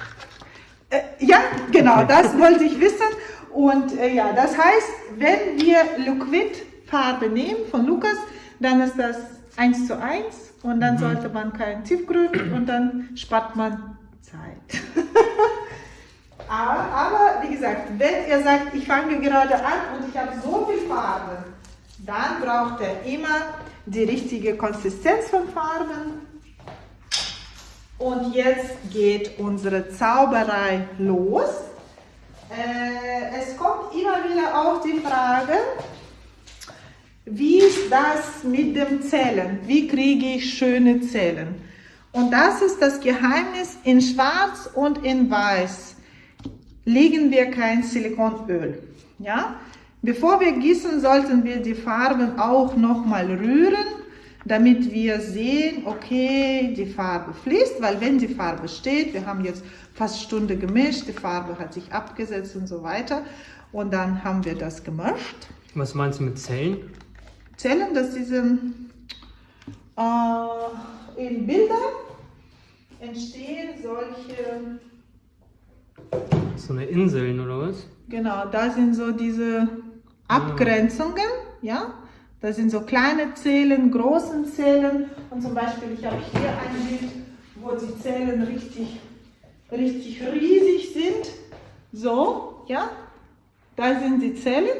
Äh, ja, genau, das wollte ich wissen. Und äh, ja, das heißt, wenn wir Liquid Farbe nehmen von Lukas, dann ist das 1 zu 1 und dann mhm. sollte man kein Tiefgrün und dann spart man Zeit. (laughs) aber, wie gesagt, wenn ihr sagt, ich fange gerade an und ich habe so viel Farbe, dann braucht er immer die richtige Konsistenz von Farben. Und jetzt geht unsere Zauberei los. Äh, es kommt immer wieder auch die Frage, wie ist das mit dem Zählen? Wie kriege ich schöne Zellen? Und das ist das Geheimnis. In Schwarz und in Weiß legen wir kein Silikonöl. Ja? Bevor wir gießen, sollten wir die Farben auch nochmal rühren, damit wir sehen, okay, die Farbe fließt, weil wenn die Farbe steht, wir haben jetzt fast Stunde gemischt, die Farbe hat sich abgesetzt und so weiter und dann haben wir das gemischt. Was meinst du mit Zellen? Zellen, das sind äh, in Bildern entstehen solche... So eine Inseln oder was? Genau, da sind so diese Abgrenzungen, ja. Das sind so kleine Zellen, große Zellen und zum Beispiel, ich habe hier ein Bild, wo die Zellen richtig, richtig riesig sind. So, ja, da sind die Zellen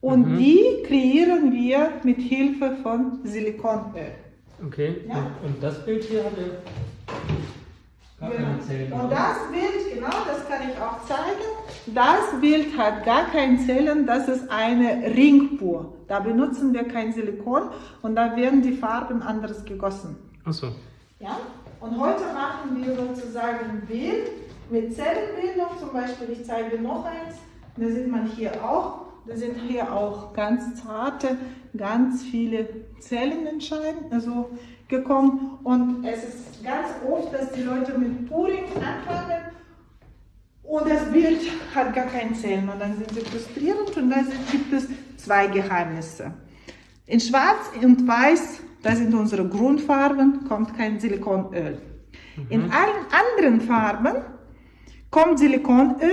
und mhm. die kreieren wir mit Hilfe von Silikonöl. Okay, ja? und, das Bild hier hat er genau. Und das Bild, genau, das kann ich auch zeigen. Das Bild hat gar kein Zellen, das ist eine Ringpur. Da benutzen wir kein Silikon und da werden die Farben anders gegossen. Ach so. Ja? Und heute machen wir sozusagen ein Bild mit Zellenbildung. Zum Beispiel, ich zeige noch eins. Da sieht man hier auch. Da sind hier auch ganz zarte, ganz viele Zellen entscheiden. Also gekommen und es ist ganz oft, dass die Leute mit Puring anfangen und das Bild hat gar keinen Zellen und dann sind sie frustrierend und da gibt es zwei Geheimnisse. In Schwarz und Weiß, das sind unsere Grundfarben, kommt kein Silikonöl. Mhm. In allen anderen Farben kommt Silikonöl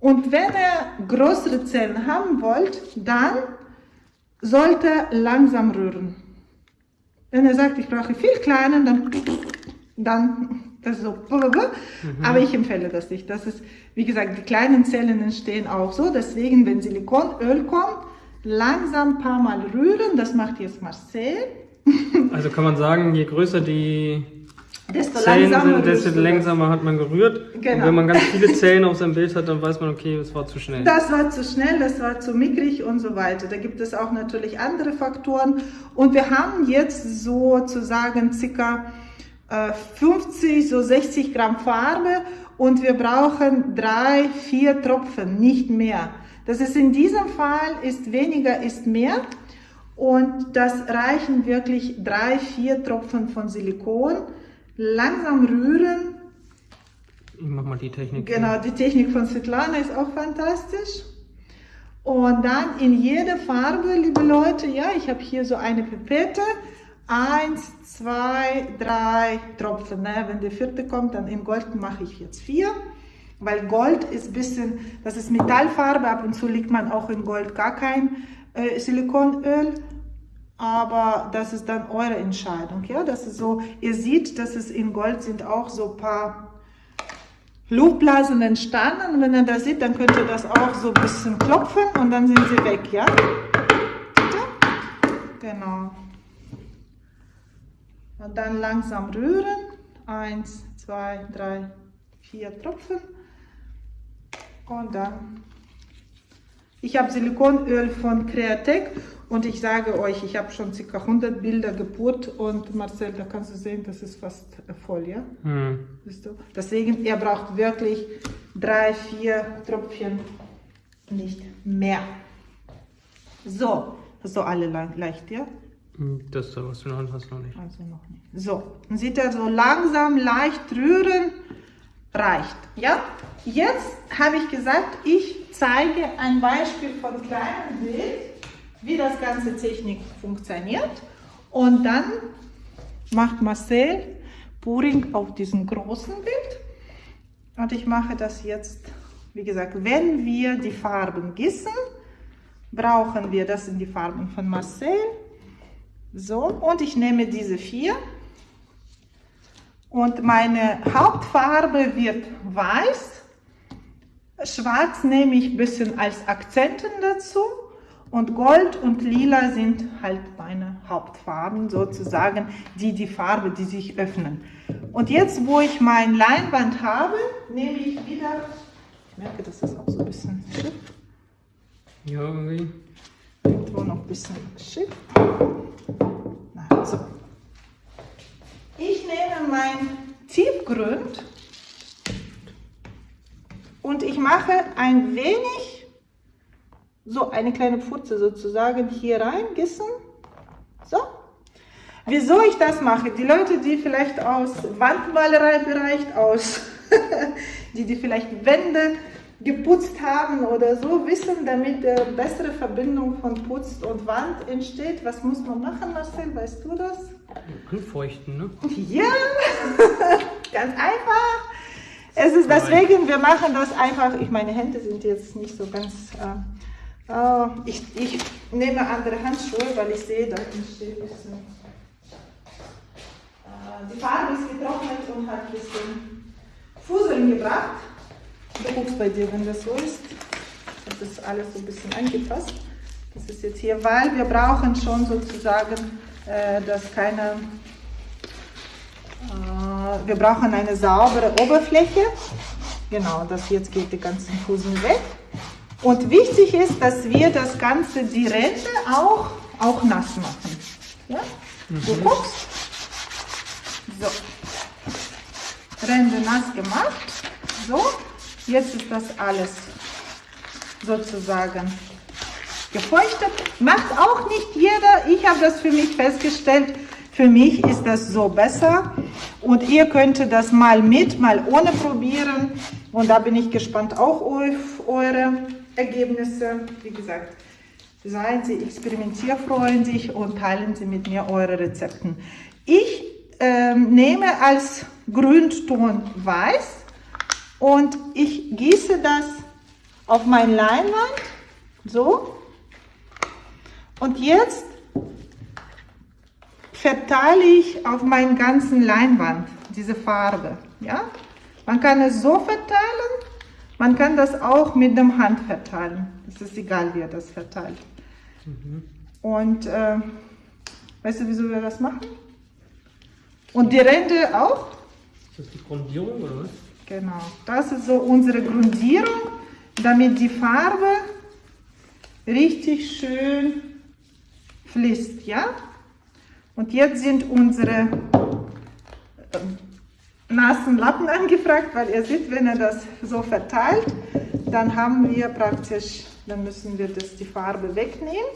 und wenn ihr größere Zellen haben wollt, dann sollte langsam rühren. Wenn er sagt, ich brauche viel kleiner, dann, dann das ist so. Mhm. Aber ich empfehle das nicht. Das ist, wie gesagt, die kleinen Zellen entstehen auch so. Deswegen, wenn Silikonöl kommt, langsam ein paar Mal rühren. Das macht jetzt Marcel. Also kann man sagen, je größer die desto Zellen langsamer, sind, desto langsamer hat man gerührt. Genau. Und wenn man ganz viele (laughs) Zellen auf seinem Bild hat, dann weiß man, okay, das war zu schnell. Das war zu schnell, das war zu mickrig und so weiter. Da gibt es auch natürlich andere Faktoren. Und wir haben jetzt sozusagen circa 50, äh, so 60 Gramm Farbe und wir brauchen drei, vier Tropfen, nicht mehr. Das ist in diesem Fall ist weniger ist mehr und das reichen wirklich drei, vier Tropfen von Silikon langsam rühren. Ich mach mal die Technik. Genau, die Technik von Svetlana ist auch fantastisch. Und dann in jede Farbe, liebe Leute, ja, ich habe hier so eine Pipette. Eins, zwei, drei Tropfen. Ne? Wenn der vierte kommt, dann in Gold mache ich jetzt vier. Weil Gold ist ein bisschen, das ist Metallfarbe, ab und zu liegt man auch in Gold gar kein äh, Silikonöl aber das ist dann eure Entscheidung. Ja, das ist so, ihr seht, dass es in Gold sind auch so ein paar Luftblasen entstanden. Und wenn ihr das seht, dann könnt ihr das auch so ein bisschen klopfen und dann sind sie weg, ja? Genau. Und dann langsam rühren. Eins, zwei, drei, vier Tropfen. Und dann. Ich habe Silikonöl von Createc und ich sage euch, ich habe schon ca. 100 Bilder gepurt und Marcel, da kannst du sehen, das ist fast voll, ja? Mhm. Siehst du? Deswegen, ihr braucht wirklich drei, vier Tröpfchen, nicht mehr. So, hast du alle leicht, ja? Hm, das, was du noch hast, noch nicht. Also noch nicht. So, dann sieht er so langsam, leicht rühren, reicht, ja? Jetzt habe ich gesagt, ich zeige ein Beispiel von kleinem Bild wie das ganze Technik funktioniert. Und dann macht Marcel Puring auf diesem großen Bild. Und ich mache das jetzt, wie gesagt, wenn wir die Farben gießen, brauchen wir, das sind die Farben von Marcel. So, und ich nehme diese vier. Und meine Hauptfarbe wird weiß. Schwarz nehme ich ein bisschen als Akzenten dazu. Und Gold und Lila sind halt meine Hauptfarben sozusagen, die die Farbe, die sich öffnen. Und jetzt, wo ich mein Leinwand habe, nehme ich wieder, ich merke, das ist auch so ein bisschen schief. Ja, irgendwie. Irgendwo noch ein bisschen schief. so. Ich nehme mein Tiefgrund und ich mache ein wenig so eine kleine Pfütze sozusagen hier reingießen. So. Wieso ich das mache? Die Leute, die vielleicht aus Wandmalerei bereich, aus, (laughs) die, die vielleicht Wände geputzt haben oder so, wissen, damit eine bessere Verbindung von Putz und Wand entsteht. Was muss man machen, Marcel? Weißt du das? Anfeuchten, ne? Ja, (laughs) ganz einfach. Es ist deswegen, wir machen das einfach. Ich meine Hände sind jetzt nicht so ganz. Äh, äh, ich, ich nehme andere Handschuhe, weil ich sehe, da entsteht ein bisschen. Äh, die Farbe ist getrocknet und hat ein bisschen Fuseln gebracht. Du guckst bei dir, wenn das so ist. Das ist alles so ein bisschen angepasst. Das ist jetzt hier, weil wir brauchen schon sozusagen, äh, dass keine, äh, wir brauchen eine saubere Oberfläche. Genau, das jetzt geht die ganzen Fuseln weg. Und wichtig ist, dass wir das Ganze, die Ränder auch, auch nass machen. Ja? Mhm. Du guckst. So. Ränder nass gemacht. So. Jetzt ist das alles sozusagen gefeuchtet. Macht auch nicht jeder. Ich habe das für mich festgestellt. Für mich ist das so besser. Und ihr könnt das mal mit, mal ohne probieren. Und da bin ich gespannt auch auf eure Ergebnisse. Wie gesagt, seien Sie experimentierfreundlich und teilen Sie mit mir eure Rezepten. Ich äh, nehme als Grünton weiß und ich gieße das auf mein Leinwand, so. Und jetzt verteile ich auf meinen ganzen Leinwand diese Farbe. Ja? Man kann es so verteilen, man kann das auch mit dem Hand verteilen. Es ist egal, wie er das verteilt. Mhm. Und äh, weißt du, wieso wir das machen? Und die Ränder auch? Ist das die Grundierung oder was? Genau, das ist so unsere Grundierung, damit die Farbe richtig schön fließt, ja? Und jetzt sind unsere äh, nassen Lappen (laughs) angefragt, weil ihr seht, wenn er das so verteilt, dann haben wir praktisch, dann müssen wir das, die Farbe wegnehmen,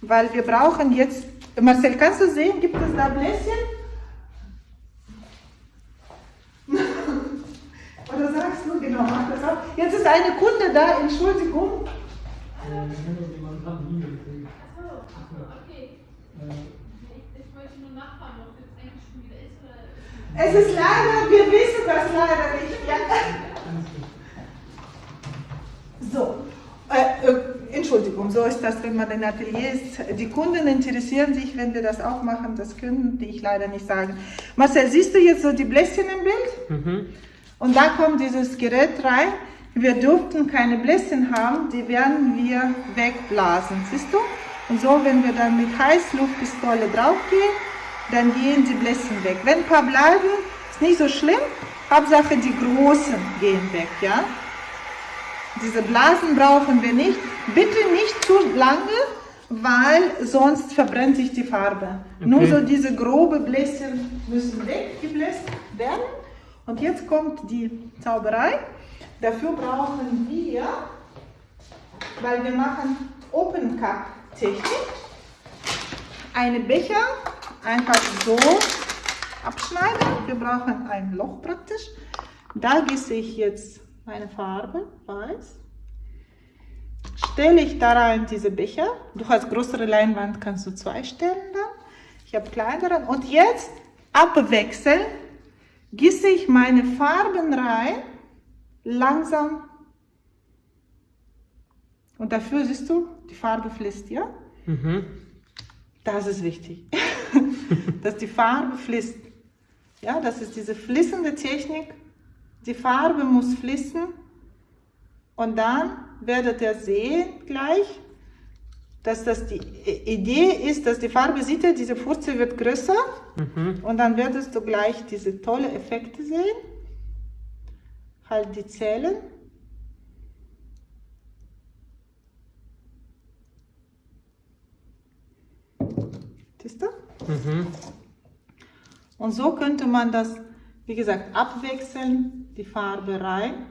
weil wir brauchen jetzt, Marcel, kannst du sehen, gibt es da Bläschen? Oder sagst du, genau, mach das auch. Jetzt ist eine Kunde da, Entschuldigung. Es ist leider, wir wissen das leider nicht. Ja. So, äh, äh, Entschuldigung, so ist das, wenn man in Atelier ist. Die Kunden interessieren sich, wenn wir das auch machen, das können die ich leider nicht sagen. Marcel, siehst du jetzt so die Bläschen im Bild? Mhm. Und da kommt dieses Gerät rein. Wir durften keine Bläschen haben, die werden wir wegblasen, siehst du? Und so, wenn wir dann mit Heißluftpistole draufgehen, dann gehen die Bläschen weg. Wenn ein paar bleiben, ist nicht so schlimm. Hauptsache die großen gehen weg, ja? Diese Blasen brauchen wir nicht. Bitte nicht zu lange, weil sonst verbrennt sich die Farbe. Okay. Nur so diese grobe Bläschen müssen weggebläst werden. Und jetzt kommt die Zauberei. Dafür brauchen wir, weil wir machen Open Cup Technik, eine Becher einfach so abschneiden. Wir brauchen ein Loch praktisch. Da gieße ich jetzt meine Farbe, weiß. Stelle ich da rein diese Becher. Du hast größere Leinwand, kannst du zwei stellen dann. Ich habe kleinere. Und jetzt abwechseln gieße ich meine Farben rein, langsam. Und dafür siehst du, die Farbe fließt, ja? Mhm. Das ist wichtig, (laughs) dass die Farbe fließt. Ja, das ist diese fließende Technik. Die Farbe muss fließen und dann werdet ihr sehen gleich, dass das die Idee ist, dass die Farbe sieht, diese Furze wird größer mhm. und dann wirst du gleich diese tolle Effekte sehen. Halt die Zellen. Siehst du? Mhm. Und so könnte man das, wie gesagt, abwechseln, die Farbe rein.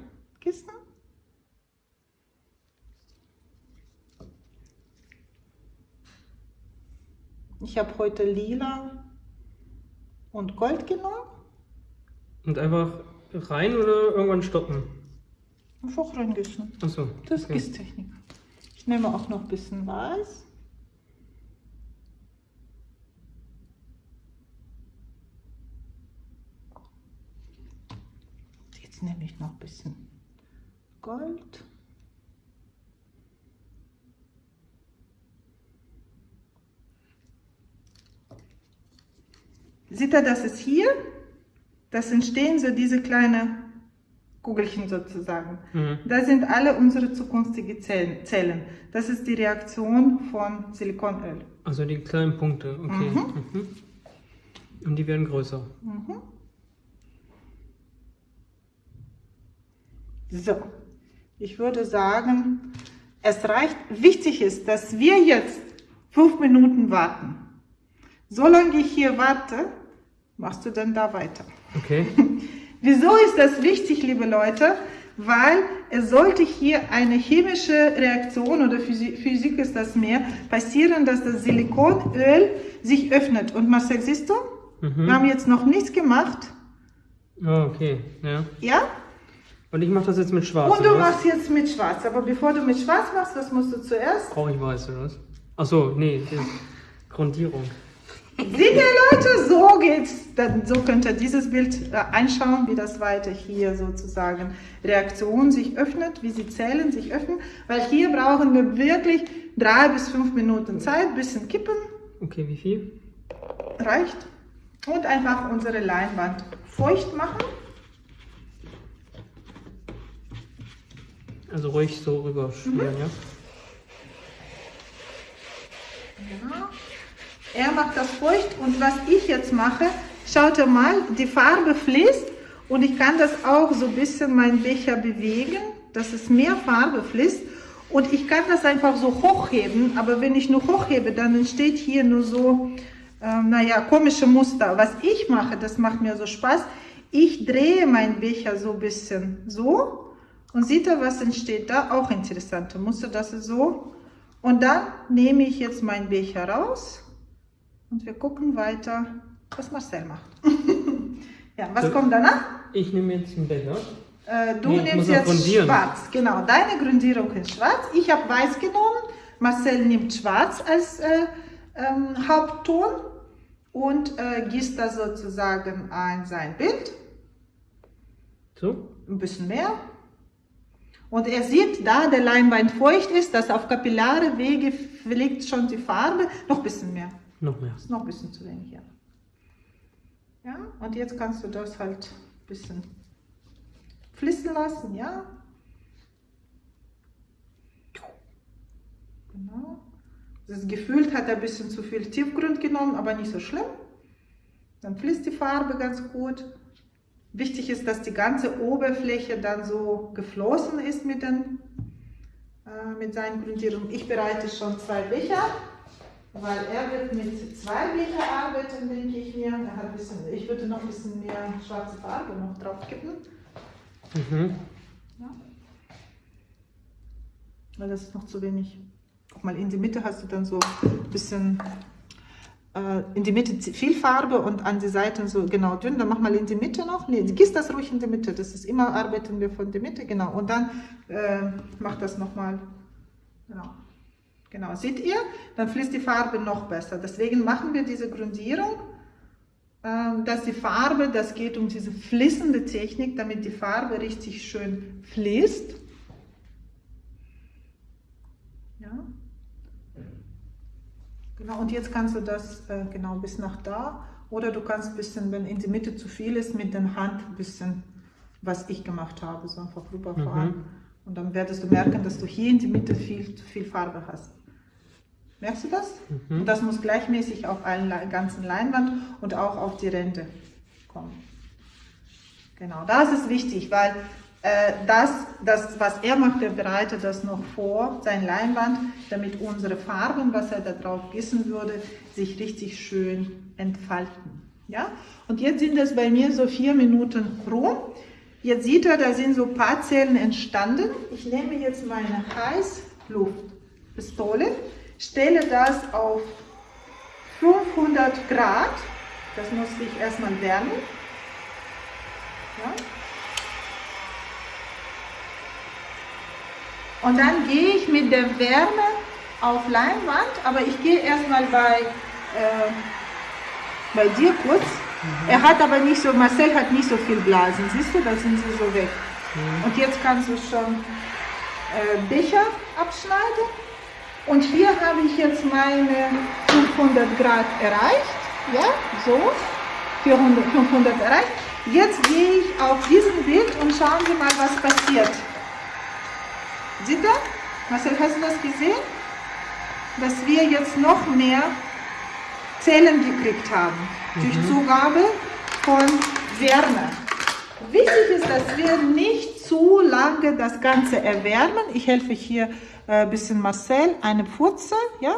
Ich habe heute lila und Gold genommen. Und einfach rein oder irgendwann stoppen? Einfach reingießen. Achso. Das okay. ist Technik. Ich nehme auch noch ein bisschen Weiß. Jetzt nehme ich noch ein bisschen Gold. Sieht er, das ist hier, das entstehen so diese kleinen Kugelchen sozusagen. Mhm. Das sind alle unsere zukünftigen Zellen. Das ist die Reaktion von Silikonöl. Also die kleinen Punkte, okay. Mhm. Mhm. Und die werden größer. Mhm. So, ich würde sagen, es reicht. Wichtig ist, dass wir jetzt fünf Minuten warten. Solange ich hier warte, machst du dann da weiter. Okay. (laughs) Wieso ist das wichtig, liebe Leute? Weil es sollte hier eine chemische Reaktion oder Physik, Physik ist das mehr passieren, dass das Silikonöl sich öffnet. Und Marcel, siehst du? Mhm. Wir haben jetzt noch nichts gemacht. Oh, okay. Ja? Ja? Und ich mache das jetzt mit Schwarz. Und du machst jetzt mit Schwarz. Aber bevor du mit Schwarz machst, was musst du zuerst? Brauche ich weiß, oder was? Achso, nee, Grundierung. Seht ihr Leute, so geht's. Dann, so könnt ihr dieses Bild äh, anschauen, wie das weiter hier sozusagen Reaktion sich öffnet, wie sie Zellen sich öffnen. Weil hier brauchen wir wirklich drei bis fünf Minuten Zeit, bisschen kippen. Okay, wie viel? Reicht. Und einfach unsere Leinwand feucht machen. Also ruhig so rüberschmieren, mhm. ja? Genau. Er macht das feucht und was ich jetzt mache, schaut ihr mal, die Farbe fließt und ich kann das auch so ein bisschen meinen Becher bewegen, dass es mehr Farbe fließt und ich kann das einfach so hochheben, aber wenn ich nur hochhebe, dann entsteht hier nur so, äh, naja, komische Muster. Was ich mache, das macht mir so Spaß, ich drehe meinen Becher so ein bisschen so und seht ihr, was entsteht da? Auch interessante Muster, das ist so. Und dann nehme ich jetzt meinen Becher raus und wir gucken weiter, was Marcel macht. (laughs) ja, was so, kommt danach? Ich nehme jetzt einen Becher. Äh, du nee, nimmst jetzt schwarz, genau, deine Grundierung ist schwarz. Ich habe weiß genommen, Marcel nimmt schwarz als äh, ähm, Hauptton und äh, gießt da sozusagen ein sein Bild. So? Ein bisschen mehr. Und er sieht, da der Leinwand feucht ist, dass auf kapillare Wege fliegt schon die Farbe. Noch ein bisschen mehr. Noch mehr. Ist noch ein bisschen zu wenig, ja. Ja, und jetzt kannst du das halt ein bisschen fließen lassen, ja. Genau. Das gefühlt hat er ein bisschen zu viel Tiefgrund genommen, aber nicht so schlimm. Dann fließt die Farbe ganz gut. Wichtig ist, dass die ganze Oberfläche dann so geflossen ist mit, den, äh, mit seinen Grundierungen. Ich bereite schon zwei Becher, weil er wird mit zwei Becher arbeiten, denke ich mir. Er hat bisschen, ich würde noch ein bisschen mehr schwarze Farbe noch drauf kippen. Mhm. Ja. Weil das ist noch zu wenig. Guck mal, in die Mitte hast du dann so ein bisschen äh, in die Mitte viel Farbe und an die Seiten so genau dünn. Dann mach mal in die Mitte noch. Nee, gieß das ruhig in die Mitte. Das ist immer, arbeiten wir von der Mitte, genau. Und dann äh, mach das nochmal, genau. Genau, seht ihr? Dann fließt die Farbe noch besser. Deswegen machen wir diese Grundierung, äh, dass die Farbe, das geht um diese fließende Technik, damit die Farbe richtig schön fließt. Ja. Genau, und jetzt kannst du das äh, genau bis nach da oder du kannst ein bisschen, wenn in die Mitte zu viel ist, mit der Hand ein bisschen, was ich gemacht habe, so einfach rüberfahren. Mhm. Und dann werdest du merken, dass du hier in die Mitte viel, viel Farbe hast. Merkst du das? Mhm. Und das muss gleichmäßig auf allen ganzen Leinwand und auch auf die Ränder kommen. Genau, das ist wichtig, weil äh, das, das, was er macht, er bereitet das noch vor, sein Leinwand, damit unsere Farben, was er da drauf gießen würde, sich richtig schön entfalten. Ja? Und jetzt sind es bei mir so vier Minuten rum. Jetzt sieht er, da sind so ein paar Zellen entstanden. Ich nehme jetzt meine Heißluftpistole, stelle das auf 500 Grad Das muss ich erstmal wärmen. Ja. Und dann gehe ich mit der Wärme auf Leinwand, aber ich gehe erstmal bei, äh, bei dir kurz. Mhm. Er hat aber nicht so, Marcel hat nicht so viel Blasen, siehst du, da sind sie so weg. Mhm. Und jetzt kannst du schon äh, Becher abschneiden. Und hier habe ich jetzt meine 500 Grad erreicht, ja, so, 400, 500 erreicht. Jetzt gehe ich auf diesen Bild und schauen wir mal, was passiert. Seht ihr? Marcel, hast du das gesehen? Dass wir jetzt noch mehr Zellen gekriegt haben mhm. durch Zugabe von Wärme. Wichtig ist, dass wir nicht zu lange das Ganze erwärmen. Ich helfe hier ein äh, bisschen Marcel, eine Pfurze, ja?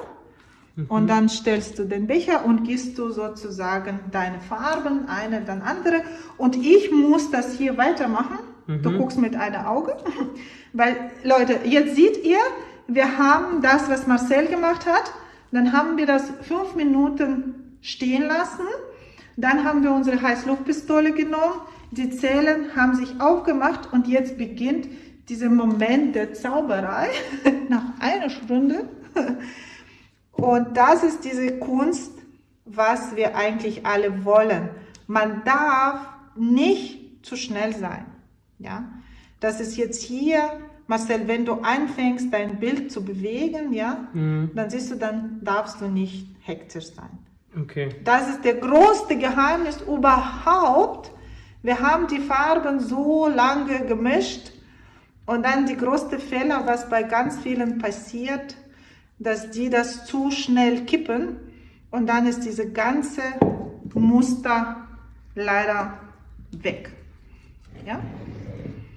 Mhm. Und dann stellst du den Becher und gießt du sozusagen deine Farben, eine, dann andere. Und ich muss das hier weitermachen. Mhm. Du guckst mit einem Auge. (laughs) Weil, Leute, jetzt seht ihr, wir haben das, was Marcel gemacht hat. Dann haben wir das fünf Minuten stehen lassen. Dann haben wir unsere Heißluftpistole genommen. Die Zellen haben sich aufgemacht und jetzt beginnt dieser Moment der Zauberei (laughs) nach einer Stunde. Und das ist diese Kunst, was wir eigentlich alle wollen. Man darf nicht zu schnell sein. Ja, das ist jetzt hier, Marcel, wenn du anfängst, dein Bild zu bewegen, ja, mhm. dann siehst du, dann darfst du nicht hektisch sein. Okay. Das ist der größte Geheimnis überhaupt. Wir haben die Farben so lange gemischt und dann die größte Fehler, was bei ganz vielen passiert, dass die das zu schnell kippen und dann ist diese ganze Muster leider weg. Ja?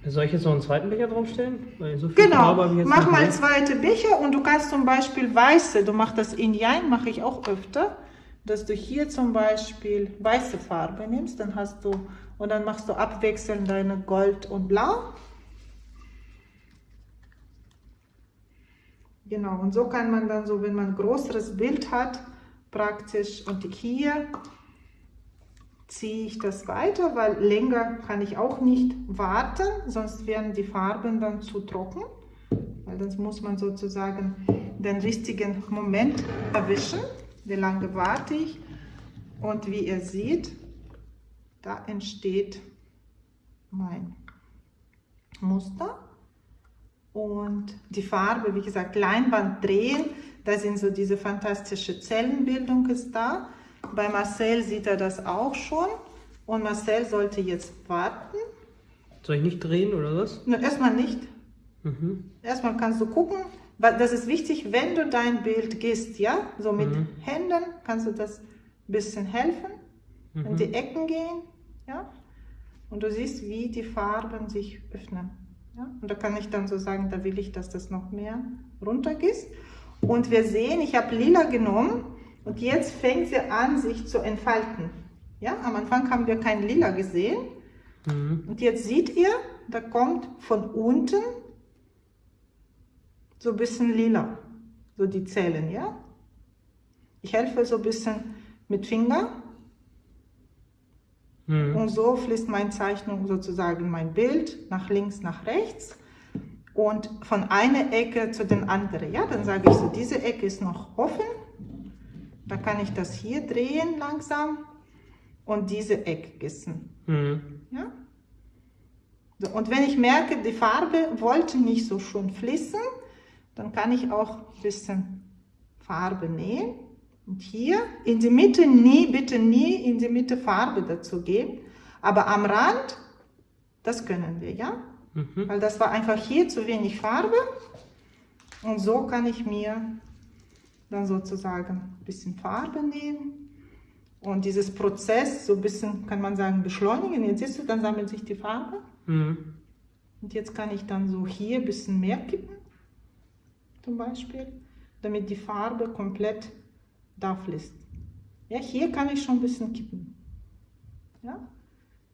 Soll ich jetzt noch einen zweiten Becher draufstellen? So genau, mach mal zweite Becher und du kannst zum Beispiel weiße, du machst das in Jein, mache ich auch öfter, dass du hier zum Beispiel weiße Farbe nimmst, dann hast du, und dann machst du abwechselnd deine Gold und Blau. Genau, und so kann man dann so, wenn man ein größeres Bild hat, praktisch, und hier ziehe ich das weiter, weil länger kann ich auch nicht warten, sonst werden die Farben dann zu trocken. Weil dann muss man sozusagen den richtigen Moment erwischen. Wie lange warte ich? Und wie ihr seht, da entsteht mein Muster. Und die Farbe, wie gesagt, Leinwand drehen, da sind so diese fantastische Zellenbildung ist da. Bei Marcel sieht er das auch schon. Und Marcel sollte jetzt warten. Soll ich nicht drehen oder was? Na, erstmal nicht. Mhm. Erstmal kannst du gucken. weil Das ist wichtig, wenn du dein Bild gehst, ja, so mit mhm. Händen kannst du das ein bisschen helfen, mhm. in die Ecken gehen, ja. Und du siehst, wie die Farben sich öffnen. Ja? Und da kann ich dann so sagen, da will ich, dass das noch mehr runtergeht. Und wir sehen, ich habe lila genommen und jetzt fängt sie an, sich zu entfalten. Ja, am Anfang haben wir kein Lila gesehen. Mhm. Und jetzt seht ihr, da kommt von unten so ein bisschen lila, so die Zellen, ja. Ich helfe so ein bisschen mit Finger. Mhm. Und so fließt meine Zeichnung sozusagen mein Bild nach links, nach rechts und von einer Ecke zu den anderen. Ja, dann sage ich so, diese Ecke ist noch offen da kann ich das hier drehen langsam und diese Ecke gießen. Mhm. Ja? So, und wenn ich merke, die Farbe wollte nicht so schön fließen, dann kann ich auch ein bisschen Farbe nehmen. Und hier in die Mitte nie, bitte nie in die Mitte Farbe dazu geben. Aber am Rand, das können wir, ja? Mhm. Weil das war einfach hier zu wenig Farbe. Und so kann ich mir dann sozusagen ein bisschen Farbe nehmen und dieses Prozess so ein bisschen, kann man sagen, beschleunigen. Jetzt siehst du, dann sammelt sich die Farbe. Mhm. Und jetzt kann ich dann so hier ein bisschen mehr kippen, zum Beispiel, damit die Farbe komplett da fließt. Ja, hier kann ich schon ein bisschen kippen. Ja?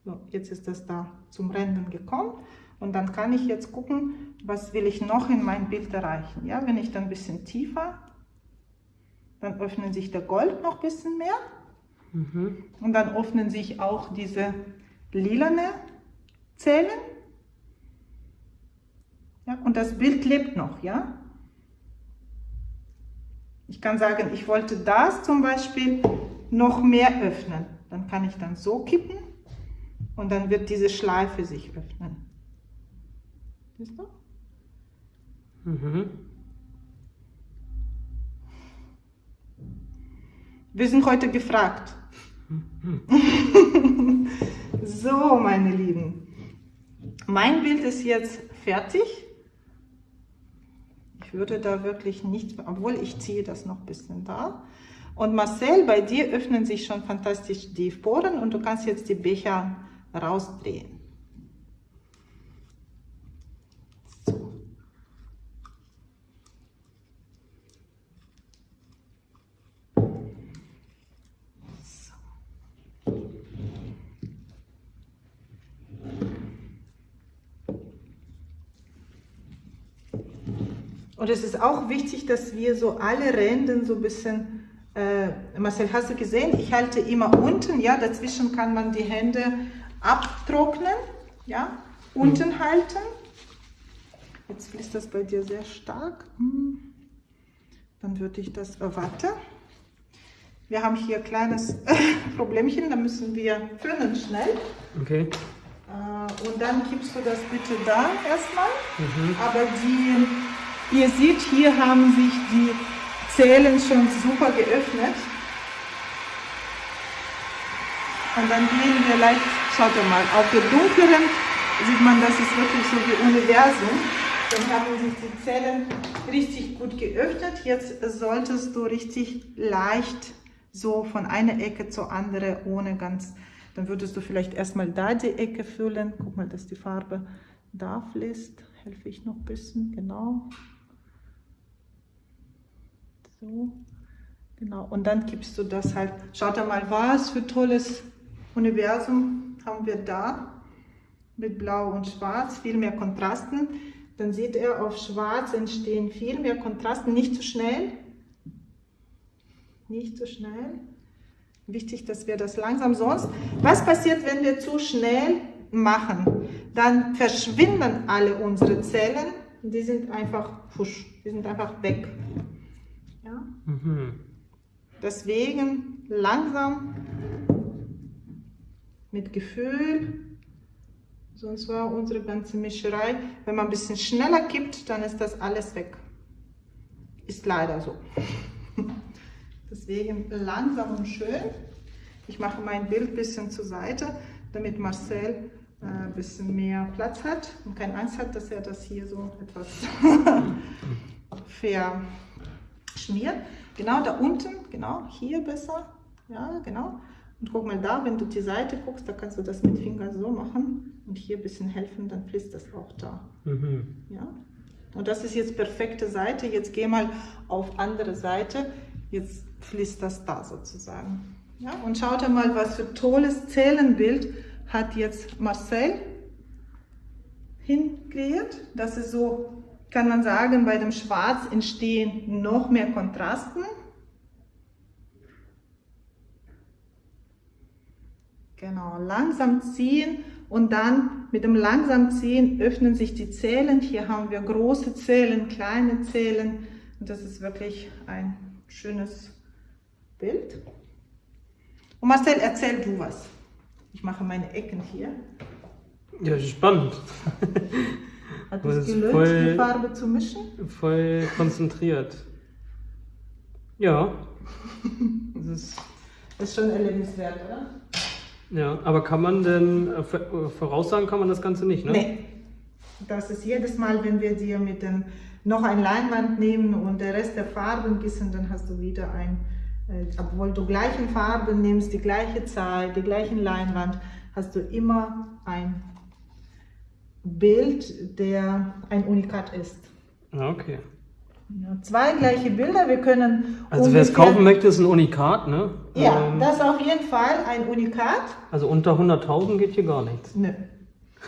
So, jetzt ist das da zum Rennen gekommen. Und dann kann ich jetzt gucken, was will ich noch in mein Bild erreichen. Ja, wenn ich dann ein bisschen tiefer dann öffnet sich der Gold noch ein bisschen mehr. Mhm. Und dann öffnen sich auch diese lilane Zellen. Ja, und das Bild lebt noch, ja. Ich kann sagen, ich wollte das zum Beispiel noch mehr öffnen. Dann kann ich dann so kippen und dann wird diese Schleife sich öffnen. Siehst du? Mhm. Wir sind heute gefragt. (laughs) (laughs) so, meine Lieben. Mein Bild ist jetzt fertig. Ich würde da wirklich nicht, obwohl ich ziehe das noch ein bisschen da. Und Marcel, bei dir öffnen sich schon fantastisch die Poren und du kannst jetzt die Becher rausdrehen. Und es ist auch wichtig, dass wir so alle Ränder so ein bisschen, äh, Marcel, hast du gesehen, ich halte immer unten, ja, dazwischen kann man die Hände abtrocknen, ja, unten mhm. halten. Jetzt fließt das bei dir sehr stark. Hm. Dann würde ich das, äh, warte. Wir haben hier ein kleines (laughs) Problemchen, da müssen wir füllen schnell. Okay. Äh, und dann gibst du das bitte da erstmal. Mhm. Aber die Ihr seht, hier haben sich die Zellen schon super geöffnet. Und dann gehen wir leicht, schaut mal, auf der dunkleren sieht man, das ist wirklich so wie Universum. Dann haben sich die Zellen richtig gut geöffnet. Jetzt solltest du richtig leicht so von einer Ecke zur anderen, ohne ganz, dann würdest du vielleicht erstmal da die Ecke füllen. Guck mal, dass die Farbe da fließt. Helfe ich noch ein bisschen, genau. So, genau. Und dann gibst du das halt. Schaut mal, was für tolles Universum haben wir da. Mit Blau und Schwarz, viel mehr Kontrasten. Dann sieht er, auf Schwarz entstehen viel mehr Kontrasten. Nicht zu schnell. Nicht zu schnell. Wichtig, dass wir das langsam sonst. Was passiert, wenn wir zu schnell machen? Dann verschwinden alle unsere Zellen. Die sind einfach, fusch, die sind einfach weg. Mhm. Deswegen langsam, mit Gefühl, sonst war unsere ganze Mischerei, wenn man ein bisschen schneller kippt, dann ist das alles weg. Ist leider so. (laughs) Deswegen langsam und schön. Ich mache mein Bild ein bisschen zur Seite, damit Marcel äh, ein bisschen mehr Platz hat und keine Angst hat, dass er das hier so etwas (laughs) fair schmiert. Genau da unten, genau, hier besser. Ja, genau. Und guck mal da, wenn du die Seite guckst, da kannst du das mit Finger so machen und hier ein bisschen helfen, dann fließt das auch da. Mhm. Ja. Und das ist jetzt perfekte Seite. Jetzt geh mal auf andere Seite. Jetzt fließt das da sozusagen. Ja, und schaut mal, was für tolles Zählenbild hat jetzt Marcel hingekreiert. Das ist so kann man sagen, bei dem Schwarz entstehen noch mehr Kontrasten. Genau, langsam ziehen und dann mit dem langsam ziehen öffnen sich die Zellen. Hier haben wir große Zellen, kleine Zellen. Und das ist wirklich ein schönes Bild. Und Marcel, erzähl du was. Ich mache meine Ecken hier. Ja, spannend. Hat es gelöst, voll, die Farbe zu mischen? Voll konzentriert. Ja. das ist, das ist schon erlebniswert, oder? Ja, aber kann man denn, äh, äh, voraussagen kann man das Ganze nicht, ne? Nee. Das ist jedes Mal, wenn wir dir mit dem noch ein Leinwand nehmen und der Rest der Farben gießen, dann hast du wieder ein, äh, obwohl du gleichen Farben nimmst, die gleiche Zahl, die gleichen Leinwand, hast du immer ein Bild, der ein Unikat ist. Ah, okay. Ja, zwei gleiche Bilder, wir können. Also wer es kaufen möchte, ist ein Unikat, ne? Ja, ähm, das ist auf jeden Fall ein Unikat. Also unter 100.000 geht hier gar nichts. Nö.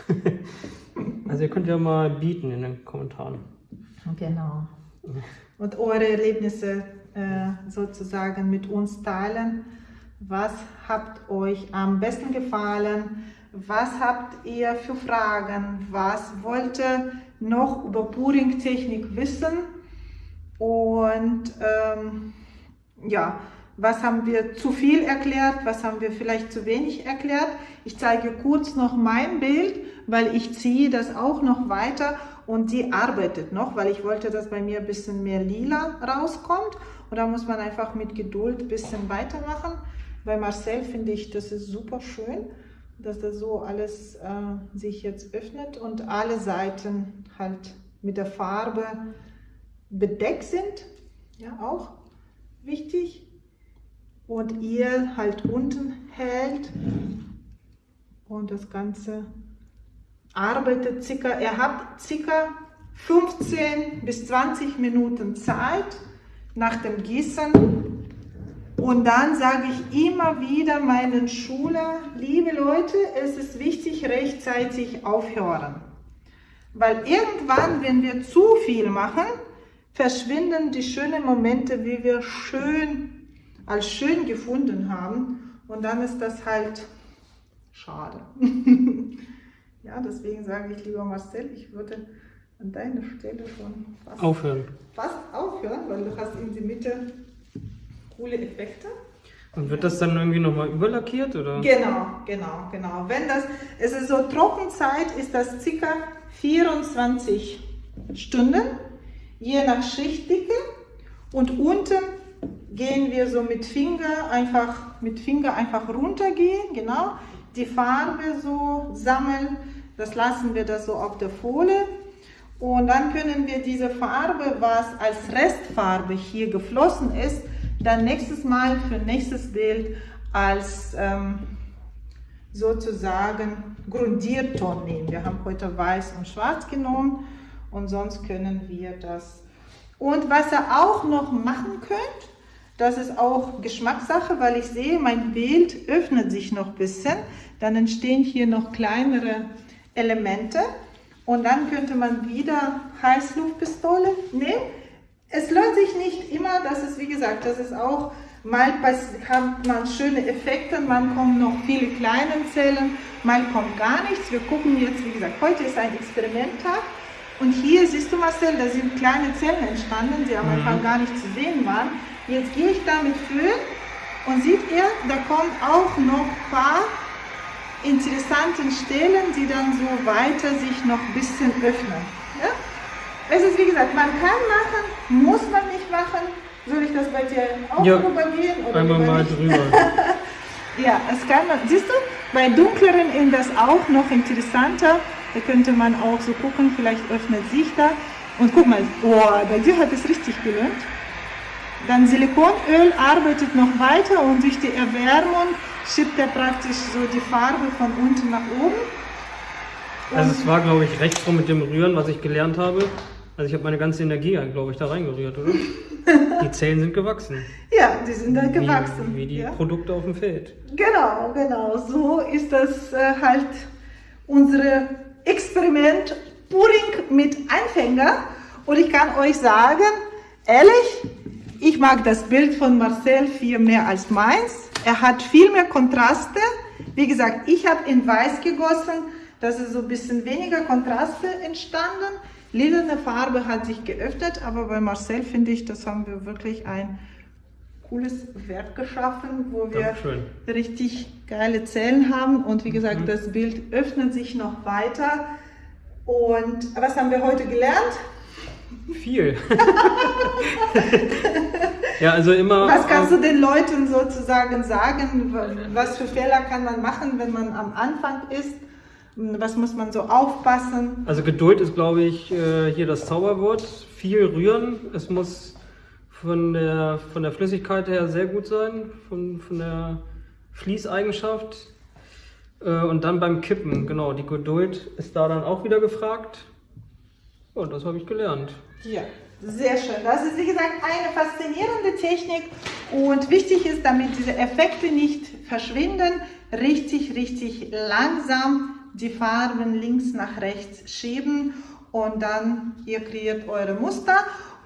(laughs) also ihr könnt ja mal bieten in den Kommentaren. Genau. Und eure Erlebnisse äh, sozusagen mit uns teilen. Was habt euch am besten gefallen? Was habt ihr für Fragen? Was wollt ihr noch über Puring-Technik wissen? Und ähm, ja, was haben wir zu viel erklärt, was haben wir vielleicht zu wenig erklärt. Ich zeige kurz noch mein Bild, weil ich ziehe das auch noch weiter und die arbeitet noch, weil ich wollte, dass bei mir ein bisschen mehr lila rauskommt. Und da muss man einfach mit Geduld ein bisschen weitermachen. Bei Marcel finde ich, das ist super schön, dass das so alles äh, sich jetzt öffnet und alle Seiten halt mit der Farbe bedeckt sind. Ja, auch wichtig und ihr halt unten hält und das Ganze arbeitet circa, ihr habt circa 15 bis 20 Minuten Zeit nach dem Gießen und dann sage ich immer wieder meinen Schülern, liebe Leute, es ist wichtig rechtzeitig aufhören, weil irgendwann, wenn wir zu viel machen, verschwinden die schönen Momente, wie wir schön als schön gefunden haben. Und dann ist das halt schade. (laughs) ja, deswegen sage ich lieber Marcel, ich würde an deiner Stelle schon fast aufhören. Fast aufhören, weil du hast in die Mitte coole Effekte. Und wird das dann irgendwie nochmal überlackiert? Oder? Genau, genau, genau. Wenn das, es ist so Trockenzeit, ist das ca. 24 Stunden, je nach Schichtdicke. Und unten gehen wir so mit Finger einfach, mit Finger einfach runtergehen, genau, die Farbe so sammeln, das lassen wir das so auf der Folie und dann können wir diese Farbe, was als Restfarbe hier geflossen ist, dann nächstes Mal für nächstes Bild als ähm, sozusagen Grundierton nehmen. Wir haben heute weiß und schwarz genommen und sonst können wir das. Und was ihr auch noch machen könnt, das ist auch Geschmackssache, weil ich sehe, mein Bild öffnet sich noch ein bisschen. Dann entstehen hier noch kleinere Elemente. Und dann könnte man wieder Heißluftpistole nehmen. Es lohnt sich nicht immer, das ist wie gesagt, das ist auch, mal hat man schöne Effekte, man kommt noch viele kleine Zellen, mal kommt gar nichts. Wir gucken jetzt, wie gesagt, heute ist ein Experimenttag. Und hier siehst du Marcel, da sind kleine Zellen entstanden, die am Anfang mhm. gar nicht zu sehen waren. Jetzt gehe ich damit für und seht ihr, da kommt auch noch ein paar interessante Stellen, die dann so weiter sich noch ein bisschen öffnen. Ja? Es ist wie gesagt, man kann machen, muss man nicht machen. Soll ich das bei dir auch ja, gehen? Oder einmal mal nicht? drüber. (laughs) ja, es kann man, siehst du, bei dunkleren ist das auch noch interessanter. Da könnte man auch so gucken, vielleicht öffnet sich da. Und guck mal, oh, bei dir hat es richtig gelohnt. Dann Silikonöl arbeitet noch weiter und durch die Erwärmung schiebt er praktisch so die Farbe von unten nach oben. Und also es war, glaube ich, recht rum mit dem Rühren, was ich gelernt habe. Also ich habe meine ganze Energie, glaube ich, da reingerührt, oder? (laughs) die Zellen sind gewachsen. Ja, die sind dann gewachsen. Wie, wie die ja. Produkte auf dem Feld. Genau, genau. So ist das äh, halt unsere Experiment Puring mit Anfänger. Und ich kann euch sagen, ehrlich, ich mag das Bild von Marcel viel mehr als meins. Er hat viel mehr Kontraste. Wie gesagt, ich habe in weiß gegossen. Das ist so ein bisschen weniger Kontraste entstanden. Lilane Farbe hat sich geöffnet, aber bei Marcel finde ich, das haben wir wirklich ein cooles Werk geschaffen, wo wir Dankeschön. richtig geile Zellen haben. Und wie gesagt, mhm. das Bild öffnet sich noch weiter. Und was haben wir heute gelernt? Viel. (laughs) ja, also immer. Was kannst du den Leuten sozusagen sagen? Was für Fehler kann man machen, wenn man am Anfang ist? Was muss man so aufpassen? Also Geduld ist, glaube ich, äh, hier das Zauberwort. Viel rühren. Es muss von der, von der Flüssigkeit her sehr gut sein, von, von der Fließeigenschaft. Äh, und dann beim Kippen, genau, die Geduld ist da dann auch wieder gefragt. Und das habe ich gelernt. Ja, sehr schön. Das ist, wie gesagt, eine faszinierende Technik. Und wichtig ist, damit diese Effekte nicht verschwinden, richtig, richtig langsam die Farben links nach rechts schieben und dann ihr kreiert eure Muster.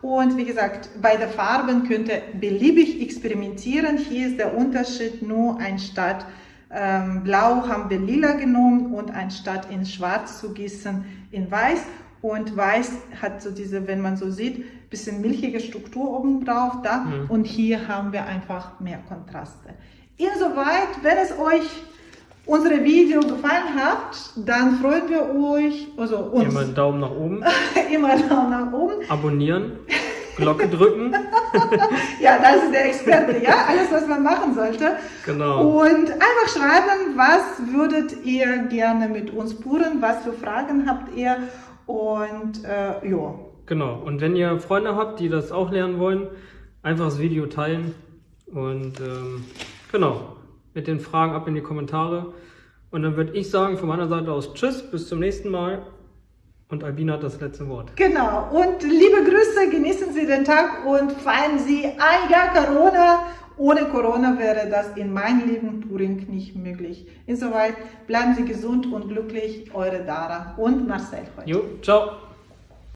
Und wie gesagt, bei den Farben könnt ihr beliebig experimentieren. Hier ist der Unterschied nur anstatt ähm, Blau haben wir lila genommen und anstatt in Schwarz zu gießen in Weiß. Und Weiß hat so diese, wenn man so sieht, bisschen milchige Struktur oben drauf da. Mhm. Und hier haben wir einfach mehr Kontraste. Insoweit, wenn es euch unsere Video gefallen hat, dann freuen wir euch, also uns. Immer einen Daumen nach oben. (laughs) Immer einen Daumen nach oben. Abonnieren. Glocke drücken. (laughs) ja, das ist der Experte, ja, alles, was man machen sollte. Genau. Und einfach schreiben, was würdet ihr gerne mit uns puren, was für Fragen habt ihr und äh, ja. Genau, und wenn ihr Freunde habt, die das auch lernen wollen, einfach das Video teilen und ähm, genau, mit den Fragen ab in die Kommentare. Und dann würde ich sagen, von meiner Seite aus Tschüss, bis zum nächsten Mal. Und Albina hat das letzte Wort. Genau. Und liebe Grüße, genießen Sie den Tag und feiern Sie ein Jahr Corona. Ohne Corona wäre das in meinem Leben Touring nicht möglich. Insoweit bleiben Sie gesund und glücklich. Eure Dara und Marcel heute. Jo, ciao.